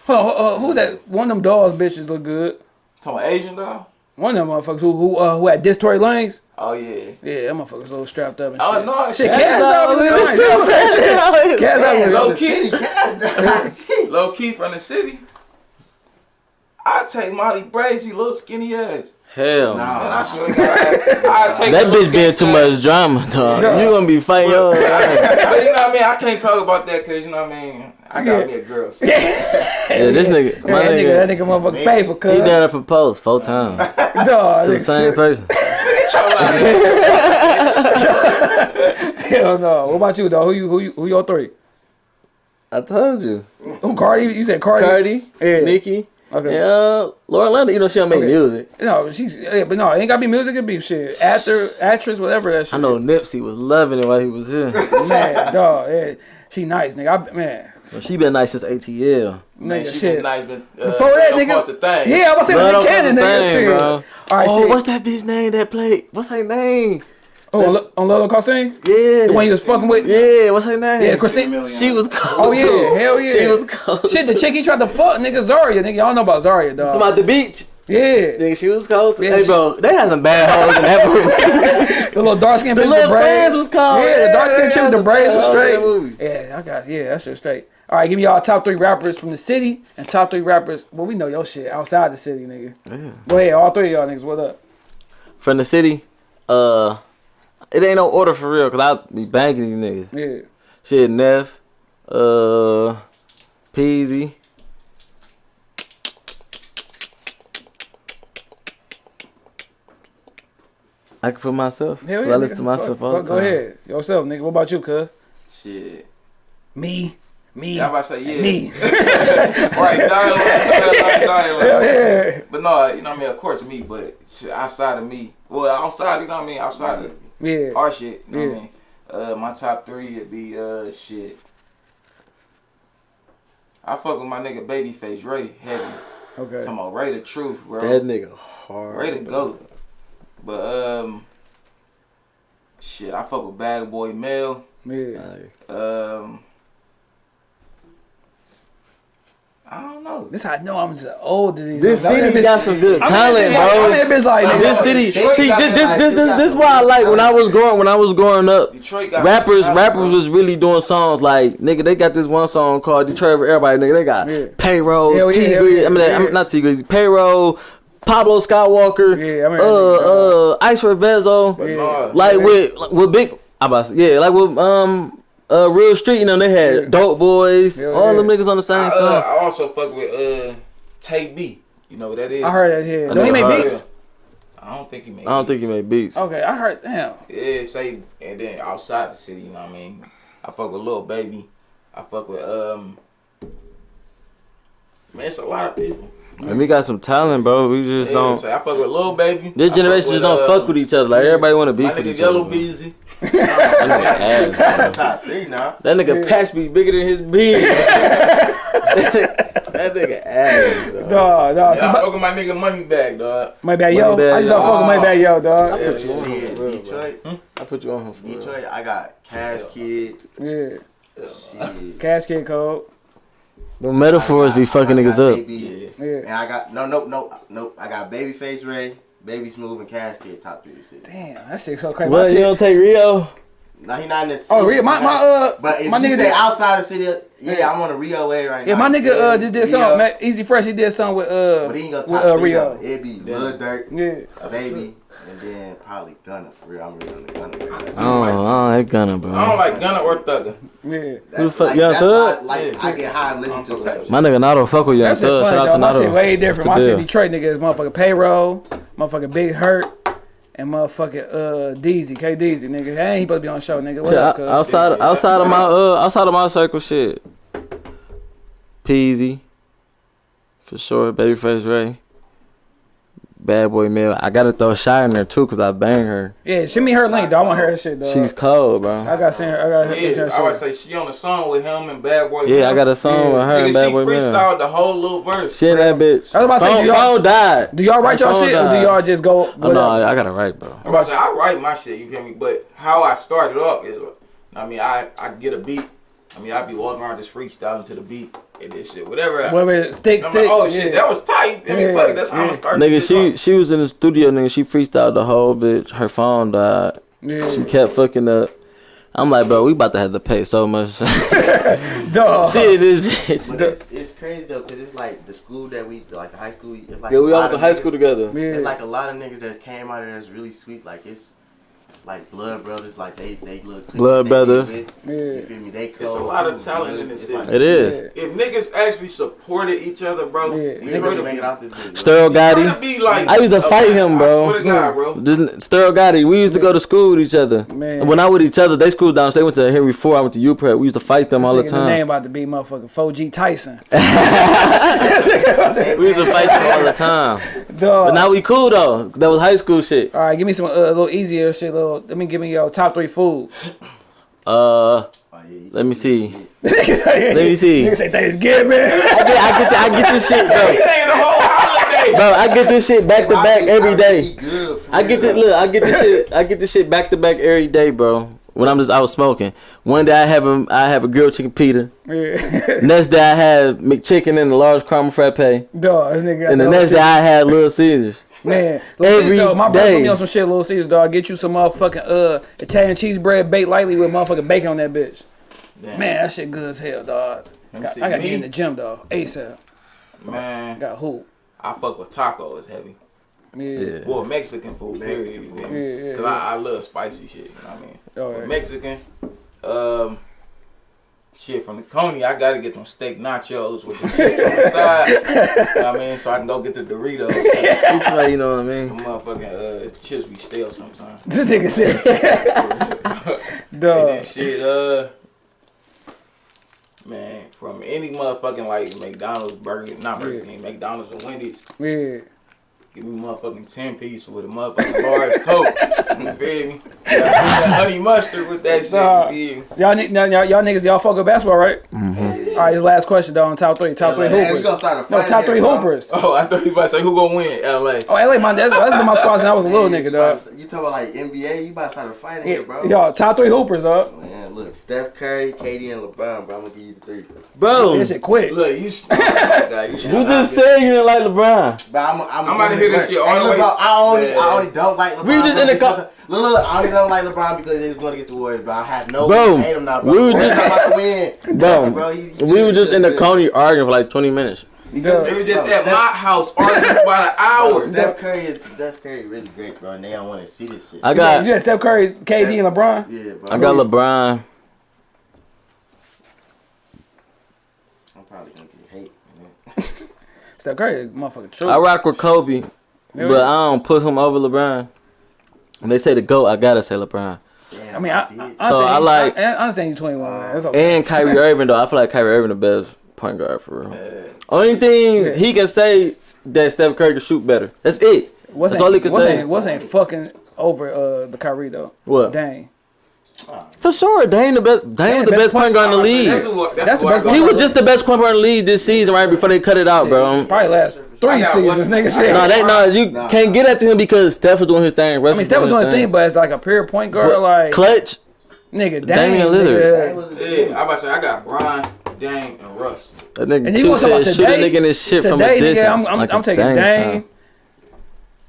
Hold uh, who that? One of them dolls bitches look good. Talking about Asian Doll? One of them motherfuckers who who uh, who had diss Tory Lanez. Oh yeah. Yeah, that motherfucker's a little strapped up and Oh shit. no, Shit, shit. Kash Doll look nice. Kash Doll look Low nice. key. City cast. Low key from the city. I take Molly Brazy, little skinny ass. Hell. Man, I swear to God, I, I take That bitch being too gangsta- much drama, dog. You gonna be fighting your. *laughs* But you know what I mean? I can't talk about that because you know what I mean. I got Yeah. me a girl. So. *laughs* Yeah, this nigga, Yeah, my that nigga, that nigga, nigga motherfucker Man. faithful, he cuz. done proposed four times *laughs* Dog, to the same shit. person. *laughs* Hell no. What about you, though? Who you who you who your three? I told you, Who Cardi? You said Cardi. Cardi, Yeah. Nicki, Okay. and uh, Lauren London. You know she don't make Okay. music. No, she's yeah, but no, it ain't gotta be music. It be shit, actor, actress, whatever that shit. I know Nipsey was loving it while he was here. man, dog. Yeah, she nice, nigga. I, man, Well, she been nice since ATL. Man, nigga, she shit. been nice, but uh, Before that, nigga. bust the thing. Yeah, I was saying Blood Nick Cannon, nigga. thing, shit. bro. All right, oh, shit. what's that bitch name that played? What's her name? Oh, on, on Lolo Costin? Yeah. The one you was fucking with? Yeah, what's her name? Yeah, Christine. She was cold. Oh yeah, too. hell yeah. She was cold. Shit, the chick he tried to fuck, nigga Zaria, nigga. Y'all know about Zaria, dog. Talking about the beach. Yeah, Nigga, she was cold. Too. Yeah, hey, she- bro, they had some bad hoes in that *laughs* movie. the little dark skinned the bitch with little braids. friends was cold. Yeah, the dark skinned chick with the they braids was straight. hoes in that movie. Yeah, I got yeah, that shit straight. All right, give me y'all top three rappers from the city and top three rappers. Well, we know your shit outside the city, nigga. Yeah. Go ahead, all three of y'all niggas. What up? From the city, uh, it ain't no order for real, cause I be banging these niggas. Yeah, Shit, Neff, uh, Peezy. I can put myself. hell 'cause yeah. I listen nigga. to myself Fuck, all fuck, the Go time. ahead, yourself, nigga. What about you, cuz? Shit. Me, me, Yeah, I'm about to say yeah. me. *laughs* right, dialogue, dialogue, dialogue. Yeah, But no, you know what I mean. Of course, me. But outside of me, well, outside, you know what I mean. Outside of yeah. our shit, you know what I mean. Uh, my top three would be uh shit. I fuck with my nigga Babyface Ray heavy. *sighs* Okay. Talking about Ray the truth, bro. That nigga hard. Ray the goat. But um, shit, I fuck with Bad Boy Mel. Yeah. Um, I don't know. This how I know I'm just old to these. This niggas. City got some good talent, bro. I'm in this like, I'm. This city, see, this, this, this, this, this, why I like when I was growing, when I was growing up. Got Rappers, rappers was really doing songs like nigga. They got this one song called "Detroit for Everybody." Nigga, they got Yeah. payroll, yeah, Tee Grizzley. I mean, yeah. I'm not Tee Grizzley. Payroll, Pablo Skywalker. Yeah, I mean, uh, uh, Icewear Vezzo. Yeah. Like with with big, I about to yeah, like with um. Uh, real street, you know they had Yeah. dope boys, Hell all yeah. them niggas on the I, same uh. I also fuck with uh Tay B. You know what that is? I heard that here. I Don't he never make heard beats? I don't think he made. I don't think he made beats. Okay, I heard. Damn. Yeah, say and then outside the city, you know what I mean. I fuck with Lil Baby. I fuck with um. Man, it's a lot of people. And we got some talent, bro. We just Yeah, don't. say I fuck with Lil Baby. This I generation fuck just with, don't uh, fuck with each other. Like everybody want to My beef with each Yella other. Beezy. *laughs* That nigga ass. Three now. That nigga patch be bigger than his beard. *laughs* that nigga ass. Bro. Dog, dog. Yeah, I See, fuck with my nigga Money Bag, dog. my bad, yo. Money bag, I just don't fuck with my yo. bad, yo, dog. Yeah, put you on. Shit, bro, bro. Detroit. I put you on him for real. Detroit, I got Cash Kidd. Yeah. Shit. Cash Kidd Code. The metaphors be fucking I niggas got up. AB. Yeah. Yeah. And I got no, no, no, no. I got Babyface Ray, Baby Smooth, and Cash Kidd top three of the city. Damn, that shit so crazy. My What you don't take Rio? No, he not in the city. Oh, Rio, my my uh, But if my you nigga say did. outside the city, yeah, I'm on a Rio way right Yeah, now. Yeah, my nigga uh just did Rio, something. Man, Easy Fresh, he did something with uh But he ain't gonna with top uh. Rio. It'd be Lil Durk, Yeah. Baby, and then probably Gunna for real. I'm really on the Gunna. Right Oh, oh, that gunner, I don't bro. like Gunna or Thugger. Yeah. Who the fuck, like, Young Thug? why, Like I get high and listen to type shit. My nigga Nato fuck with Young That Thug. funny, Shout out dog. to My shit way different. My What's shit? Detroit nigga is motherfucking payroll, motherfucking Big Herk, and motherfucking uh Deezy, K Deezy, nigga. Hey, he supposed to be on the show, nigga. What Shit, up, o- cuz? outside outside of my uh outside of my circle shit. Peezy. For sure, Babyface Ray. Bad Boy Mill. I gotta throw Shy in there too, cause I bang her. Yeah, send me her link, though. I want to hear her shit, though. She's cold, bro. I got send her. I got her. Yeah, send I her would say she on the song with him and Bad Boy. Yeah, I got a song Yeah. with her Nigga, and she Bad Boy Mill. freestyled the whole little verse. She in that bitch. I was about to say, do y'all- phone died. Do y'all write Her y'all phone shit, or do y'all just go? Oh, no, whatever? I gotta write, bro. I'm about to say I write my shit. You feel me? But how I started off is, I mean, I I get a beat. I mean, I be walking around just freestyling to the beat and this shit, whatever. I- Whatever, stick, I'm stick. like, oh yeah. shit, that was tight. I mean, Yeah, fuck, that's how I'm yeah. gonna. Nigga, she off. she was in the studio, nigga. She freestyled the whole bitch. Her phone died. She kept fucking up. I'm like, bro, we about to have to pay so much. *laughs* Duh. Shit is. But it's, it's crazy though, cause it's like the school that we, like the high school. It's like Yeah, we all lot went to high niggas- school together. Yeah. It's like a lot of niggas that came out of there that's really sweet. Like it's, it's like blood brothers. Like they they look Blood they brothers. Yeah. You feel me? They It's a cold, lot of talent in this city. like- It is. Yeah. If niggas actually supported each other, bro, Yeah. we We to make it out this bitch. Sterl Gotti. be like. I used to a fight man. him, bro. I swear to God, bro. This Sterl Gotti. We used to go to school with each other. Man. When I with each other, they school down. They went to Henry Ford. I went to U Prep. We used to fight them all the time. nigga name about to be motherfucking 4G Tyson. *laughs* We used to fight them all the time. Duh. But now we cool though. That was high school shit. All right, give me some uh, a little easier shit. Little, let me give me your top three food. Uh, Oh, yeah, you- let me see. *laughs* let me see. Nigga say Thanksgiving. I get, I get, the, I get this shit It *laughs* though. the whole holiday. Bro, I get this shit back to back every day. Eat I get this. Look, I get this shit. I get this shit back to back every day, bro. When I'm just out smoking. One day I have a, I have a grilled chicken pita. yeah. Next day I have McChicken and a large caramel frappe. And Dog, this nigga. got the next shit. day I had Little Caesars. Man, Little Every Caesars, dog, my brother day. put me on some shit, Little Caesars, dog. Get you some motherfucking uh Italian cheese bread baked lightly with motherfucking bacon on that bitch. Damn. Man, that shit good as hell, dog. Got- I gotta Me? get in the gym, dog. ASAP. Man, Got who? I fuck with tacos heavy. Yeah. Yeah. Well, Mexican food, period. You feel? Yeah, yeah, Cause I, I love spicy shit. You know what I mean? Oh, Mexican, um, shit from the Coney, I gotta get them steak nachos with the shit on the side. you know what I mean? So I can go get the Doritos. You know what I The mean? motherfucking uh, chips be stale sometimes. *laughs* This nigga said, *laughs* And dog. shit, uh, man, from any motherfucking like McDonald's, Burger, not Burger Yeah. King, McDonald's or Wendy's, Yeah. Give me motherfucking ten piece with a motherfucking large coke. You feel me? Honey mustard with that shit. Nah. You feel me? Y'all, y'all, y'all niggas, y'all fuck with basketball, right? Mm-hmm. All right, this last question, though On top three, top three Hey, we hoopers. gonna start a No, fight top here, three bro. hoopers. Oh, I thought you about to say who gonna win? L.A. Oh, LA, man, that's, that's been my squad since I was a little nigga, You dog. You talking about like NBA? You about to start a fight in here, bro? Yo, top three hoopers, dog. Man, look, Steph Curry, KD, and LeBron, bro. I'm gonna give you the three. Bro, This shit quick. Look, you. sh- *laughs* you, should you just be- said you didn't like LeBron. But I'm, I'm, I'm about to hear this shit all the way- I only, I only don't like LeBron. We just in the because- co- Look, look, look, I only don't like LeBron because he was going against the Warriors, bro. I have no. Bro, I hate him now, bro. we were just- about to win. *laughs* Bro, Bro, he- he- we were just in the good. Coney arguing for like 20 minutes. Because They was just bro, at Steph- my house arguing about an *laughs* bro, hour. Steph Curry is Steph Curry really great, bro. And they don't want to see this shit. I You got, got Steph Curry, KD, and LeBron. yeah, bro. I got LeBron. I'm probably gonna get hate. Man. *laughs* Steph Curry, is motherfucking true. I rock with Kobe, but I don't put him over LeBron. When they say the GOAT, I gotta say LeBron. Damn, I mean, I, I, I So I like- I, I understand you 21, man. Okay. And *laughs* Kyrie Irving, though. I feel like Kyrie Irving the best point guard for real. Only thing Yeah. he can say that Steph Curry can shoot better. That's it. What's That's all he can what's say. Ain't, what's ain't fucking over uh, the Kyrie, though? What? Dang. For sure, Dame the best. Dame was the best point guard in the That's league. who, that's That's who the best He was just the best point guard in the league this season, right before they cut it out, bro. Probably last three seasons, nigga. Shit. got No, they no, you Nah. can't get that to him because Steph was doing his thing. I mean, Steph was doing his thing, but it's like a pure point guard, like clutch. nigga, Damian Damian Lillard. Nigga. was Yeah, I about to say I got Brian, Dame, and Russ. That nigga And you Q want to talk about said shoot a nigga in his shit today, from a nigga, distance. I'm, I'm, like I'm taking Dame Dame. time.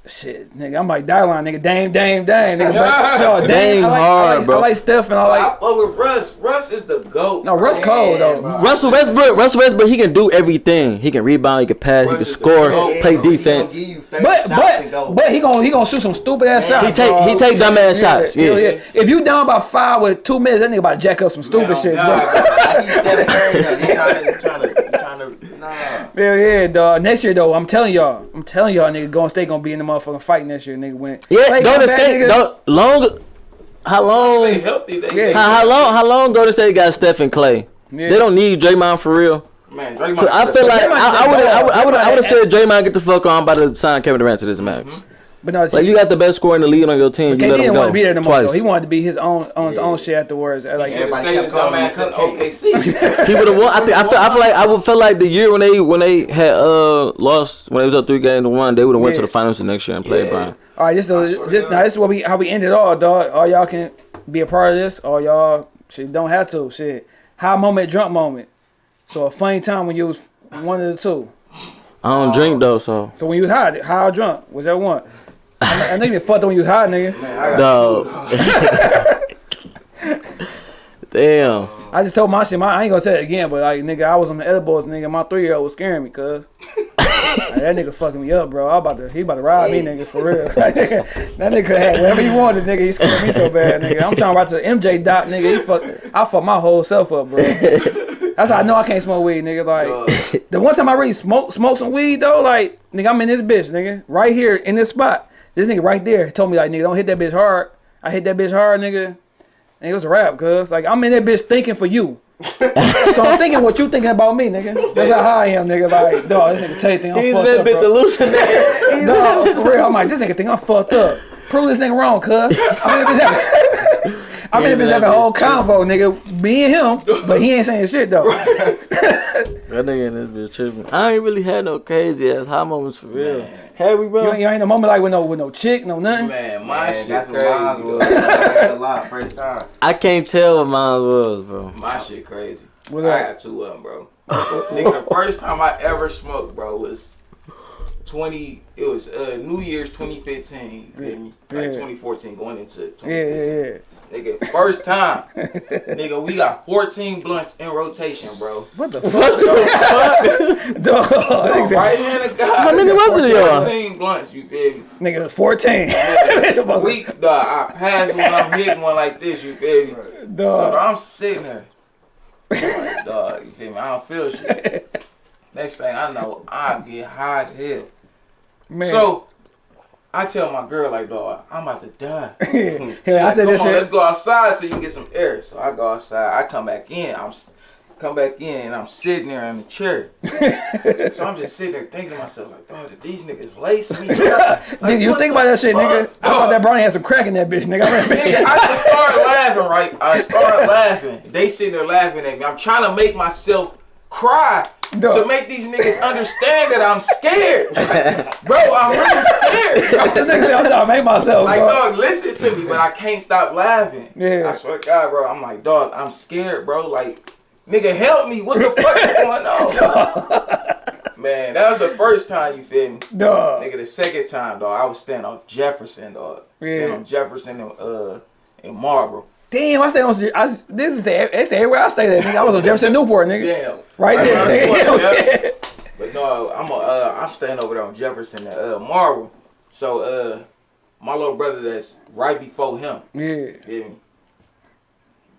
Shit, nigga, I'm like die line, nigga. Dame, Dame, Dame, nigga. But, *laughs* no, Dame, Dame I like, hard, I like, bro. I like Steph and I I like. fuck with Russ. Russ is the goat. No, Russ cold though. Russell Westbrook, Russell Westbrook, he can do everything. He can rebound, he can pass, he can score, GOAT. play bro, defense. gonna give you 30 But go. but but he gonna he gonna shoot some stupid ass Yeah, shots. He take dog. he take dumb ass shots. Hell Yeah. If you down by five with two minutes, that nigga about to jack up some stupid Man, shit, bro. God. Like, he's *laughs* Steph Curry, trying to, he trying to, he trying to, nah. Hell yeah, dog. Next year though, I'm telling y'all, I'm telling y'all, nigga, Golden State gonna be in the motherfucking fight next year, nigga. When Yeah, Klay Golden come State, nigga, don't, long, how They long, healthy. They, Yeah. they, how, how long, how long Golden State got Steph and Klay? Yeah. They don't need Draymond for real. Man, Draymond. I feel like Draymond I would a I would I would I would have dog. said Draymond get the fuck on. I'm about to sign Kevin Durant to this max. But no, see, Like you got the best scorer in the league on your team. You KD let him didn't go want to be there no more. twice. Though. He wanted to be his own on his own shit afterwards. Like, Yeah, but Everybody stay the kept calling him dumbass in Cupcake. OKC. He would have won. I think I feel, I feel like I would feel like the year when they when they had uh lost when they was up three games to one, they would have went to the finals the next year and played Yeah. Brian. all right, this I is this, now this is what we how we end it all, dog. All y'all can be a part of this, or y'all shit don't have to. Shit, high moment, drunk moment. So a funny time when you was one of the two. I don't drink though, so So when you was high, high or drunk, whichever one. I know, I you been fucked when you was high, nigga. Man, I. *laughs* Damn. I just told my shit. My, I ain't gonna say it again, but like nigga, I was on the edibles, nigga. My three year old was scaring me, cuz. *laughs* Like, that nigga fucking me up, bro. I about to, he about to ride me, nigga, for real. *laughs* that nigga had whatever he wanted, nigga. He scared me so bad, nigga. I'm trying to ride to the MJ dot, nigga. He fuck, I fucked my whole self up, bro. That's how I know I can't smoke weed, nigga. Like the one time I really smoke smoke some weed though, like nigga, I'm in this bitch, nigga, right here in this spot. This nigga right there told me like, nigga, don't hit that bitch hard. I hit that bitch hard, nigga. And it was a rap, cuz. Like, I'm in that bitch thinking for you. so I'm thinking what you thinking about me, nigga. That's how high I am, nigga. Like, dog, this nigga Tay think I'm He's fucked that up, bitch bro. hallucinating. *laughs* Dog, for real. I'm like, this nigga think I'm fucked up. Prove this nigga wrong, cuz. I'm in this bitch having, I'm in this bitch having a whole convo, nigga. Me and him, but he ain't saying shit, though. *laughs* That nigga in this bitch tripping. I ain't really had no crazy ass high moments for real. Have we, You bro? ain't, you ain't no moment like with no with no chick, no nothing. Man, my Man, shit that's what crazy. mine was. I ain't gonna lie, first time. I can't tell what mine was, bro. My shit crazy. What I got two of them, bro. Nigga, the first time I ever smoked, bro, was 20. It was uh, New Year's 2015. You feel me? Like 2014, going into Yeah, 2015. yeah, yeah. Nigga, first time. nigga, we got 14 blunts in rotation, bro. What the fuck? *laughs* dog, Oh, nigga, right hand of God. How many was it, y'all? 14 blunts, you feel me? nigga 14. *laughs* We, dog, I pass when I'm hitting one like this, you feel me? So dog. dog, I'm sitting there. I'm like, dog, you feel me? I don't feel shit. *laughs* Next thing I know, I get high as hell. Man. So I tell my girl like, dog, I'm about to die. *laughs* yeah, She I said Come this on, let's go outside so you can get some air. So I go outside. I come back in. I'm come back in and I'm sitting there in the chair. *laughs* so I'm just sitting there thinking to myself like, dog, did these niggas lace me? *laughs* Like, Nigga, you think about that shit, nigga. fuck? I thought that brownie had some crack in that bitch, nigga. I Nigga, I just started laughing, right? I started laughing. They sitting there laughing at me. I'm trying to make myself cry Dog. to make these niggas understand that I'm scared. *laughs* Bro, I'm really scared. the nigga said, I'm trying to make myself, Like, bro. dog, listen to me, but I can't stop laughing. Yeah. I swear to God, bro. I'm like, dog, I'm scared, bro. Like, nigga, help me. What the fuck is going on? *laughs* Man, that was the first time, you feel me? Dog. Nigga, the second time, dog, I was standing off Jefferson, dog. Yeah. Standing off Jefferson and uh in Marlboro. Damn, I stay on. I, this is the. It's everywhere I stay. There, nigga. I was on Jefferson Newport, nigga. Damn. Right there, Right there, Hell yeah. yeah. But no, I'm a, uh, I'm staying over there on Jefferson and uh, Marlboro. So uh, my little brother that's right before him, Yeah. feel me?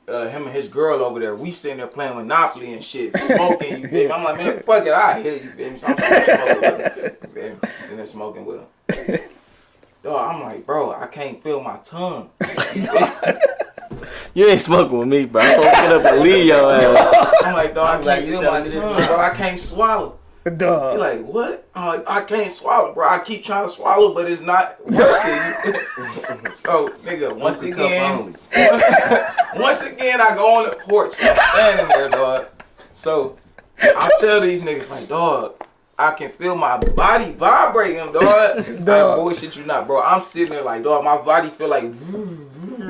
Uh, him and his girl over there, we sitting there playing Monopoly and shit, smoking. You feel me? I'm like, man, fuck it, I hit it. You feel me? So I'm sitting there smoking with him. You? Sitting there smoking with him. *laughs* Dog, I'm like, bro, I can't feel my tongue. *laughs* You feel me? You ain't smoking with me, bro. I'm gonna get up and leave your ass. I'm like, dog, I can't you feel telling my me this tongue, bro. I can't swallow. Duh. He Dog. like, what? I'm like, I can't swallow, bro. I keep trying to swallow, but it's not working. *laughs* so, nigga, once Only again, *laughs* once again, I go on the porch. I'm standing there, dog. So, I tell these niggas, like, dog, I can feel my body vibrating, dog. I *laughs* Dog. bullshit you not, bro. I'm sitting there like, dog, my body feel like,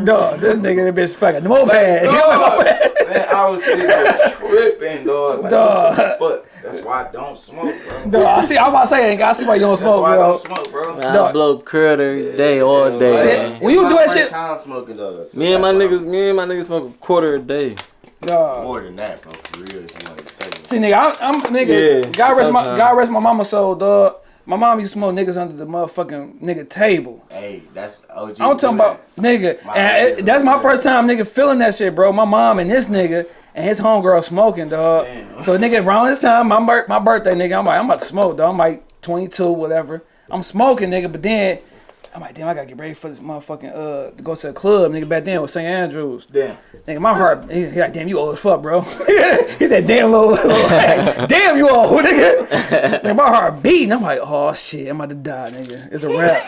Dog. This nigga, this bitch fucking moped. *laughs* dog. Man, I was sitting there tripping, dog. Like, Dog. what fuck? That's why I don't smoke, bro. Dog. I see. I'm about to say, nigga. I see why you don't That's smoke, why I bro. don't smoke, bro. Man, I Dog. blow crud every day, all Yeah, day. See, man. when you do that shit, time smoking though. so Me and my that's niggas, me and my niggas smoke a quarter a day. dog. More than that, bro. For real, See, nigga, I, I'm nigga. Yeah, God rest my. God rest my mama soul, dog. My mom used to smoke niggas under the motherfucking nigga table. Hey, that's OG. I'm talking about nigga, My and it, that's my first time nigga feeling that shit, bro. My mom and this nigga and his homegirl smoking, dog. Damn. So nigga, around this time, my bir- my birthday, nigga, I'm like, I'm about to smoke, dog. I'm like 22, whatever. I'm smoking, nigga, but then I'm like, damn, I gotta get ready for this motherfucking uh to go to the club, nigga. Back then with St. Andrews. Damn. Nigga, my heart, he, he like, damn, you old as fuck, bro. *laughs* he said, damn, little, little *laughs* damn, you old, nigga. nigga. My heart beating. I'm like, oh shit, I'm about to die, nigga. It's a wrap.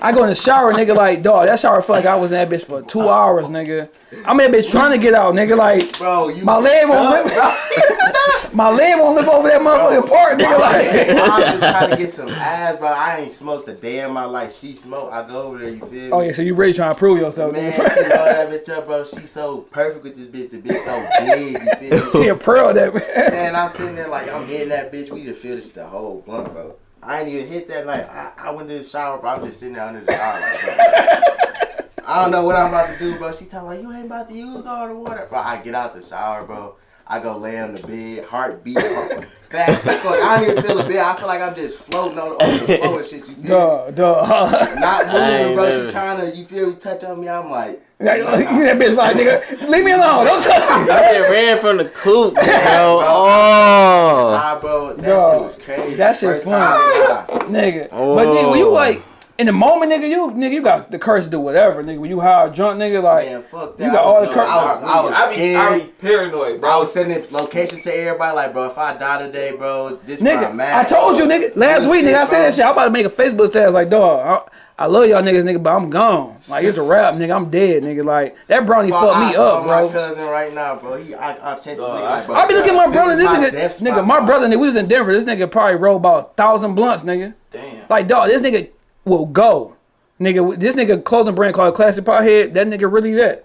I go in the shower, nigga, like, dog, that shower felt like I was in that bitch for two hours, nigga. I'm in that bitch trying to get out, nigga, like, Bro, you my leg won't lift, *laughs* my leg won't lift over that motherfucking part, nigga, like. I'm just trying to get some ass, bro. I ain't smoked a day in my life. She smoked. I go over there. You feel oh, me? Oh yeah, so you really trying to prove yourself, Man, she know that bitch up, bro. She so perfect with this bitch. The bitch so big. You feel me? *laughs* a pearl that man. Man, I'm sitting there like I'm hitting that bitch. We just finished the whole blunt, bro. I ain't even hit that night. I, I went to the shower, bro. I'm just sitting there under the shower, like, bro. I don't know what I'm about to do, bro. She talking like you ain't about to use all the water, bro. I get out the shower, bro. I go lay on the bed, heart beating fast as fuck. I don't even feel a bit. I feel like I'm just floating on, on the floor and shit. You feel me? Duh, duh. Not I ain't moving, bro. never- She trying to, you feel me, touch on me. I'm like, you that bitch like, nigga, leave me alone. Don't touch me. I just ran from the coop, *laughs* bro. Oh. nah, bro, that Dog, shit was crazy. that shit First fun. time, nah. nigga. But nigga, oh. when you Oh. like in the moment, nigga, you nigga, you got the courage to do whatever, nigga. When you high or drunk, nigga, like Man, fuck that. You got I all the no, cur- I was, I was I be, I scared. be paranoid, bro. I was sending location to everybody, like, bro, if I die today, bro, this my nigga, man. I told you, nigga, last week, nigga, I said that shit. I'm about to make a Facebook status like, dog, I, I love y'all niggas, nigga, but I'm gone. Like it's a wrap, nigga. I'm dead, nigga. Like that brownie fucked me up, bro. My cousin right now, bro. He, I, I text him. Dog, like, bro, I be looking at my brother. is This my nigga, nigga, my brother, nigga, we was in Denver. This nigga probably rolled about a thousand blunts, nigga. Damn. Like, dog, this nigga will go. Nigga, this nigga clothing brand called Classic Pothead. That nigga really that.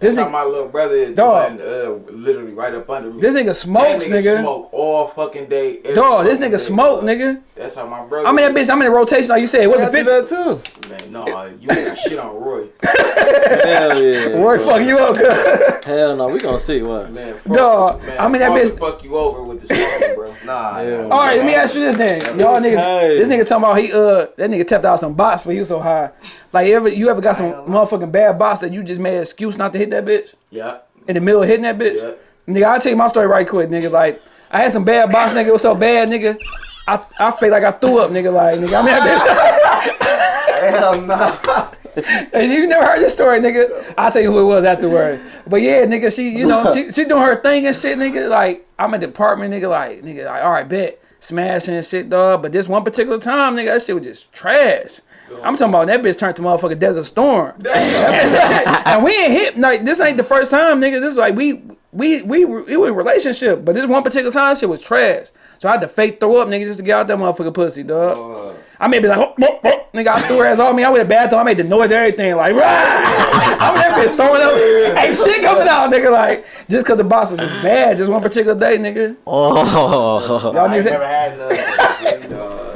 This That's how nigga, my little brother is Dog. doing, uh, literally right up under me. this nigga smokes, That nigga. Smoke all fucking day. every Dog, this nigga day, smoke, dog. nigga. That's how my brother. I'm in that is. bitch. I'm in a rotation, like you said. What's I the do fifth? that too. Man, no, you ain't shit on Roy. *laughs* Hell yeah. Roy, fuck you up, cuz. Hell no, we gonna see what. Man, fuck, Dog, man, I'm in that bitch- Fuck you over with the smoking, bro. *laughs* Nah, Yeah. nah. All right, let me ask you this then. Y'all niggas, Hey. this nigga talking about he uh that nigga tapped out some bots for you so high. Like you ever you ever got some motherfucking bad boss that you just made an excuse not to hit that bitch Yeah. in the middle of hitting that bitch? Yeah. Nigga, I'll tell you my story right quick, nigga. Like I had some bad boss, nigga. It was so bad, nigga. I I feel like I threw up, nigga. Like nigga, I'm that Hell no. *laughs* and you never heard this story, nigga. I'll tell you who it was afterwards. But yeah, nigga, she you know she she doing her thing and shit, nigga. Like I'm at the apartment, nigga. Like nigga, like all right, bet smashing and shit, dog. But this one particular time, nigga, that shit was just trash. I'm talking about that bitch turned to motherfucking Desert Storm. *laughs* and we ain't hit like this ain't the first time, nigga. This is like we we we were it was a relationship, but this one particular time shit was trash. So I had to fake throw up, nigga, just to get out that motherfucking pussy, dog. I may be like, oh, oh, oh. nigga, I threw her ass on me. I went to the bathroom. I made the noise, everything, like, rah! *laughs* I'm that bitch throwing up. Ain't shit coming out, nigga. Like, just cause the boss was just bad, just one particular day, nigga. Oh. Y'all niggas, never had none.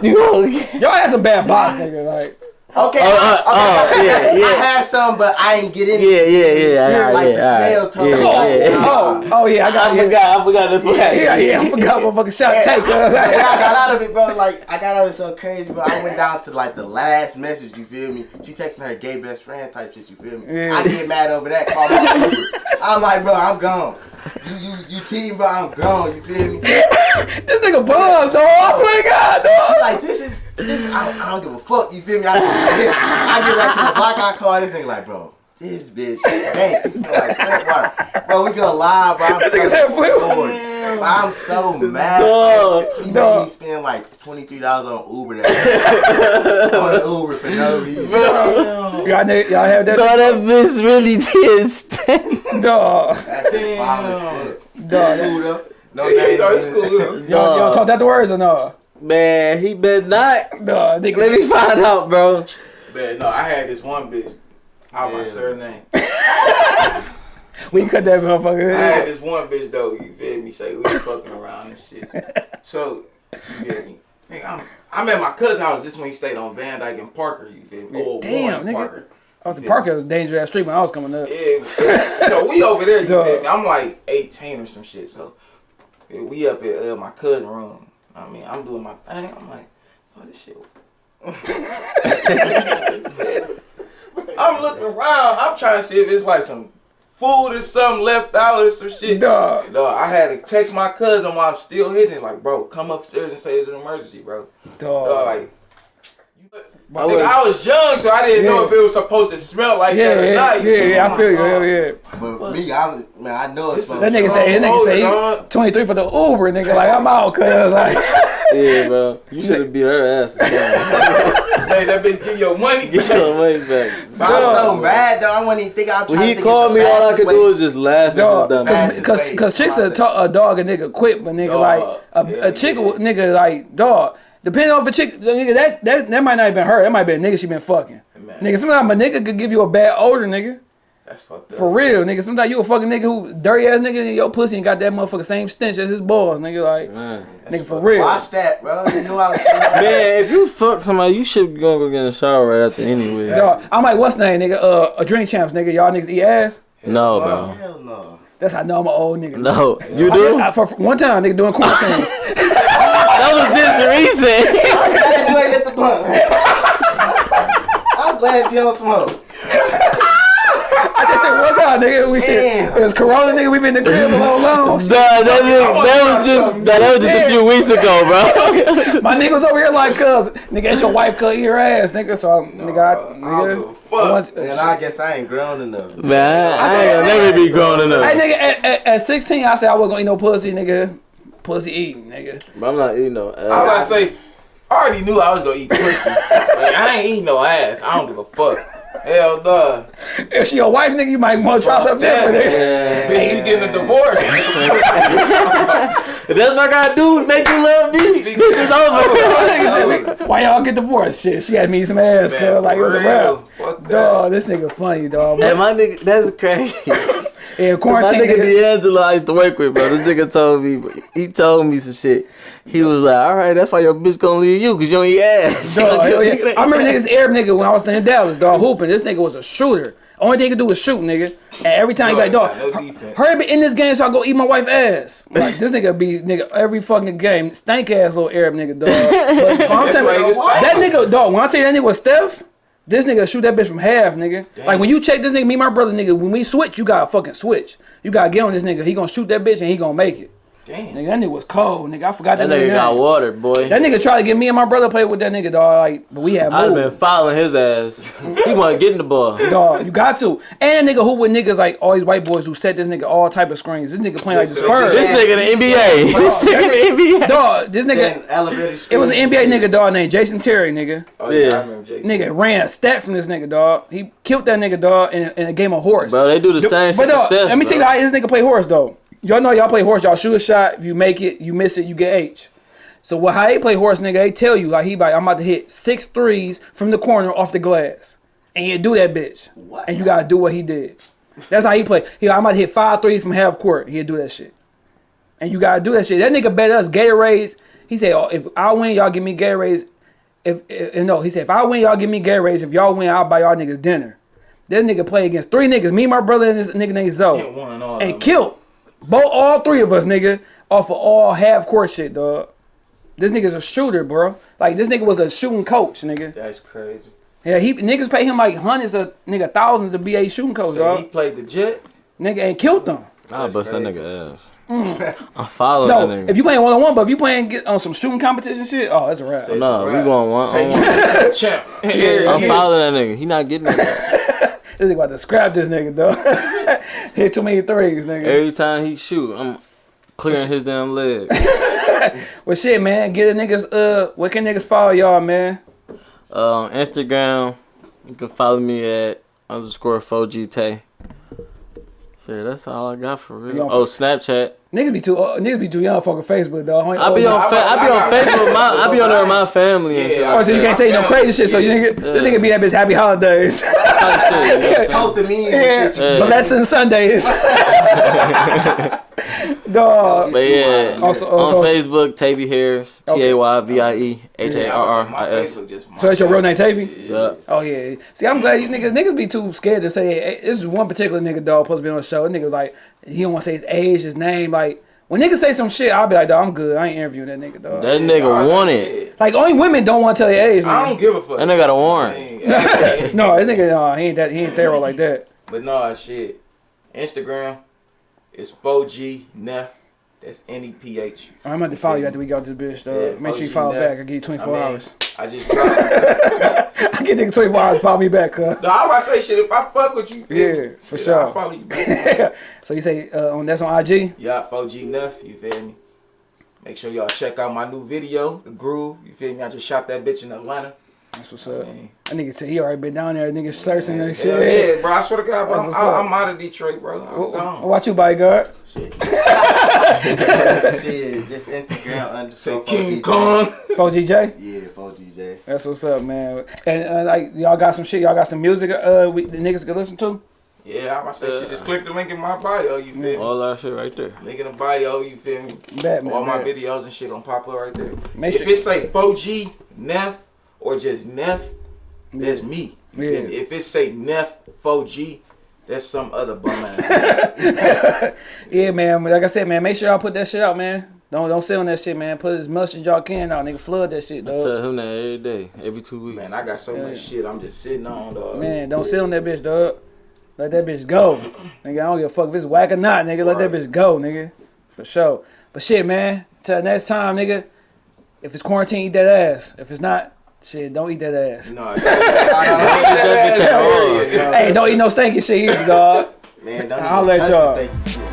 *laughs* y'all had some bad boss, nigga. Like, Okay, Oh, uh, oh, okay, yeah, yeah. I had some, but I ain't get in. Yeah, yeah, yeah. yeah, like yeah, the all right. smell told me. Yeah, yeah. oh, oh yeah, I got I yeah, forgot. I forgot this one. yeah, yeah. I forgot what fucking shot Yeah, take. when I cuz. got out of it, bro, like I got out of it so crazy, bro. I went down to like the last message. You feel me? She texting her gay best friend type shit. You feel me? Yeah. I get mad over that. Call my I'm like, bro, I'm gone. You you you cheating, bro? I'm gone. You feel me? *laughs* This nigga buzzed, dog. I swear to God, dog. She like, this is this. I don't, I don't give a fuck. You feel me? I, I get back to the block. I call this nigga like, bro. This bitch stinks. She smell like flint water. Bro, we go live, bro. I'm This nigga telling said the flint story. Bro, I'm so mad. Dog. She made Dog. me spend like twenty three dollars on Uber that *laughs* on Uber for no reason. Bro. Y'all, nigga, y'all have that, No, that bitch really did stink. dog. That's Damn. Dog, as Cool though. No *laughs* Yeah, names. it's cool. Y'all, y'all talk that the words or no? Man, he better not. Dog, nigga. Let me find out, bro. Man, no, I had this one bitch. How my Yeah. surname? *laughs* We cut that motherfucker. I had this one bitch though. You feel me? Say we was fucking around and shit. *laughs* So you feel me? Nigga, I'm, I'm at my cousin's house. This one he stayed on Van Dyke and Parker. You feel me? Oh, Damn, Warren nigga. Parker. I was in Parker, it was a dangerous ass street when I was coming up. Yeah. so we *laughs* over there. You Duh. feel me? I'm like 18 or some shit. So we up at uh, my cousin room. I mean, I'm doing my thing. I'm like, oh, this shit. *laughs* I'm looking around. I'm trying to see if it's like some food or something left out or some shit. Dog. Dog, I had to text my cousin while I'm still hitting. it, Like, bro, come upstairs and say it's an emergency, bro. Dog, Dog. like, you, I Nigga, was- I was young, so I didn't know if it was supposed to smell like Yeah, that or yeah, not. yeah, yeah, I feel you. Hell yeah. But me, I was man, I know it's That nigga say, that nigga say, he 23 for the Uber, nigga. Like, I'm out, cuz. Like, *laughs* Yeah, bro. You should have beat her ass. *laughs* Hey, that bitch give your money. Get your money back. But I was so mad though. I wasn't even think I was When trying he to think called me, all I could way. do was just laugh dog, at cause, cause chicks Come a, a dog a nigga quick, but nigga Dog. like a, Yeah, a chick yeah. nigga like dog. Depending on if a chick, nigga, that, that that might not have been her. That might be a nigga she been fucking. Man. Nigga, sometimes a nigga could give you a bad odor, nigga. That's fucked up. For real, nigga. Sometimes you a fucking nigga who dirty ass nigga in your pussy and got that motherfucker same stench as his balls, nigga. Like, Man. nigga, for real. Watch that, bro. You knew I. *laughs* Man, if you fuck somebody, you should go go get a shower right after anyway. Dog, I'm like, what's name, nigga? Uh, a drink champs, nigga. Y'all niggas eat ass. No, bro. Hell no. That's how I know I'm an old nigga. No, you I- do. I- for, for one time, nigga, doing quarantine. *laughs* That was just recent. *laughs* I'm glad you ain't hit the blunt. I'm glad you don't smoke. I just said, what's up, nigga? We shit. Damn. It was Corona, nigga. We been in the crib a long, long. *laughs* Nah, that, is, that was just that, was just a few weeks ago, bro. *laughs* My nigga was over here like, cuz, nigga, ain't your wife cut your ass, nigga. So, I'm nigga, I, I don't a nigga. fuck. once- And I guess I ain't grown enough. Man, I ain't gonna never be grown Hey, enough. nigga, at, at, at 16, I said I wasn't gonna eat no pussy, nigga. Pussy eating, nigga. But I'm not eating no ass. I was about to ass. say, I already knew I was gonna eat pussy. *laughs* like, I ain't eating no ass. I don't give a fuck. Hell no. If she your wife, nigga, you might want to try something different, nigga. Yeah. Bitch, you getting a divorce. If that's what I gotta do to make you love me, this is over. *laughs* Why y'all get divorced? Shit, she had me some ass, Man, cuz. Like, it was a for real. rap. Dog, this nigga funny, dog. Hey, my nigga, that's crazy. Yeah, My quarantine, nigga nigga. D'Angelo I used to work with, bro. This nigga told me, he told me some shit. He was like, all right, that's why your bitch gonna leave you, cause you don't eat ass. Dog. *laughs* I remember niggas Arab nigga when I was in Dallas, dog, hooping. This nigga was a shooter. Only thing he could do was shoot, nigga. And every time he Dog, like, dog, got no hurry up in this game so I go eat my wife ass. Like this nigga be nigga every fucking game, stank ass little Arab nigga, dog. *laughs* But I'm That's why saying that nigga, dog. When I tell you that nigga was Steph. This nigga shoot that bitch from half, nigga. Like when you check this nigga, me and my brother, nigga, when we switch, you gotta fucking switch. You gotta get on this nigga. He gonna shoot that bitch and he gonna make it. Damn. Nigga, that nigga was cold, nigga. I forgot that, That nigga got name. water, boy. That nigga tried to get me and my brother play with that nigga, dog. Like, but we had I'd have been following his ass. *laughs* He wasn't getting the ball. Dog, you got to. And nigga who with niggas like all these white boys who set this nigga all type of screens. This nigga playing like the This Spurs. This nigga the NBA. This nigga the NBA. Dog, this nigga. Then It was an NBA nigga dog named Jason Terry, nigga. Oh, yeah. Yeah. I remember Jason. Nigga ran a stat from this nigga dog. He killed that nigga dog in, in a game of horse. Bro, they do the same but shit. dog, Steph, let me tell you how this nigga play horse though. Y'all know y'all play horse. Y'all shoot a shot. If you make it, you miss it, you get H. So what? How they play horse, nigga? They tell you like he like I'm about to hit six threes from the corner off the glass, and you do that bitch, What? and you gotta do what he did. That's how he play. He like, I'm about to hit five threes from half court. He'll do that shit, and you gotta do that shit. That nigga bet us Gatorades. He said, oh, if I win, y'all give me Gatorades. If, if no, he said, if I win, y'all give me Gatorades. If y'all win, I'll buy y'all niggas dinner. This nigga play against three niggas, me, my brother, and this nigga named Zoe And won and killed both all three of us, nigga, off of all half court shit, dog. This nigga's a shooter, bro. Like this nigga was a shooting coach, nigga. That's crazy. Yeah, he niggas pay him like hundreds of nigga thousands to be a shooting coach, So he played the jet. Nigga and killed them. I'll bust that nigga ass. Mm. *laughs* I'm following No, that nigga. if you playing one on one, but if you playing get on some shooting competition shit, oh, that's a wrap. no, we going one Say on *laughs* one. champ. Yeah, I'm yeah. following that nigga. He not getting it. *laughs* This nigga about to scrap this nigga, though. *laughs* Hit too many threes, nigga. Every time he shoot, I'm clearing his damn leg. *laughs* Well, shit, man. Get a niggas. Uh, where can niggas follow y'all, man? Uh, Instagram, you can follow me at underscore 4G Shit, that's all I got for real. Oh, Snapchat. Niggas be too. Uh, niggas be too young fucking Facebook, though. I be on, fa- I be on *laughs* Facebook. With my, I be on there with my family and shit. Yeah, Oh, so you can't say no crazy shit. So you nigga, this nigga be that bitch happy holidays, Type shit, you know what I'm saying? Posted me yeah, Yeah. blessing Sundays. *laughs* Dog. But yeah, Also- on Facebook, Tayvie Harris, T A Y V I E H A R R My I S. Facebook just my So that's your real name, Tayvie? Yeah. Oh yeah. See, I'm glad you niggas niggas be too scared to say hey, this is one particular nigga dog supposed to be on the show. That nigga was like he don't want to say his age, his name. Like when niggas say some shit, I'll be like, dog, I'm good. I ain't interviewing that nigga, dog. That nigga want it. shit. like only women don't want to tell their age, I don't give a fuck. That nigga got a warrant. *laughs* No, that nigga, no, he ain't that. He ain't thorough like that. But no, shit. Instagram, it's 4G Neff. That's N E P H. I'm gonna follow you after we got this bitch, though. Yeah, Make sure you follow Neff. back. I give you I 24 mean, hours. I just. I get nigga 24 hours. Follow me back, cuz. no, I was say shit. If I fuck with you, Yeah, for shit, sure. I'll follow you. back. *laughs* so you say uh, on that's on IG? yeah, 4G Neff. You feel me? Make sure y'all check out my new video, The Groove. You feel me? I just shot that bitch in Atlanta. That's what's up. Man. That nigga said he already been down there. Nigga searching and Hell shit. yeah, bro. I swear to God, bro. That's I'm, what's up. I'm out of Detroit, bro. I'm What, gone. what you, bodyguard? Shit. *laughs* Shit, just Instagram Say underscore King 4GJ. Kong. 4GJ? Yeah, 4GJ. That's what's up, man. And uh, like y'all got some shit. Y'all got some music. Uh, we, the niggas can listen to. Yeah, I'm about to say shit. Just click the link in my bio. You feel me? All our shit right there. Link in the bio. You feel me? Bet, man. All my bet. videos and shit gonna pop up right there. Make if sure- it say 4G Neff or just Neff, that's me. Yeah. If it say Neff 4G, that's some other bum ass. *laughs* Yeah, man. Like I said, man, make sure y'all put that shit out, man. Don't don't sit on that shit, man. Put as much as y'all can out, nigga. Flood that shit, I tell him that every day, every two weeks. Man, I got so much shit I'm just sitting on, dog. Man, don't sit on that bitch, dog. Let that bitch go. *coughs* nigga, I don't give a fuck if it's whack or not, nigga. Let that bitch go, nigga. For sure. But shit, man. Till next time, nigga. If it's quarantine, eat that ass. If it's not, shit, don't eat that ass. No, that, bitch at all. Hey, don't eat no stinky shit either, dog. Man, don't I'll even let touch y'all. the steak.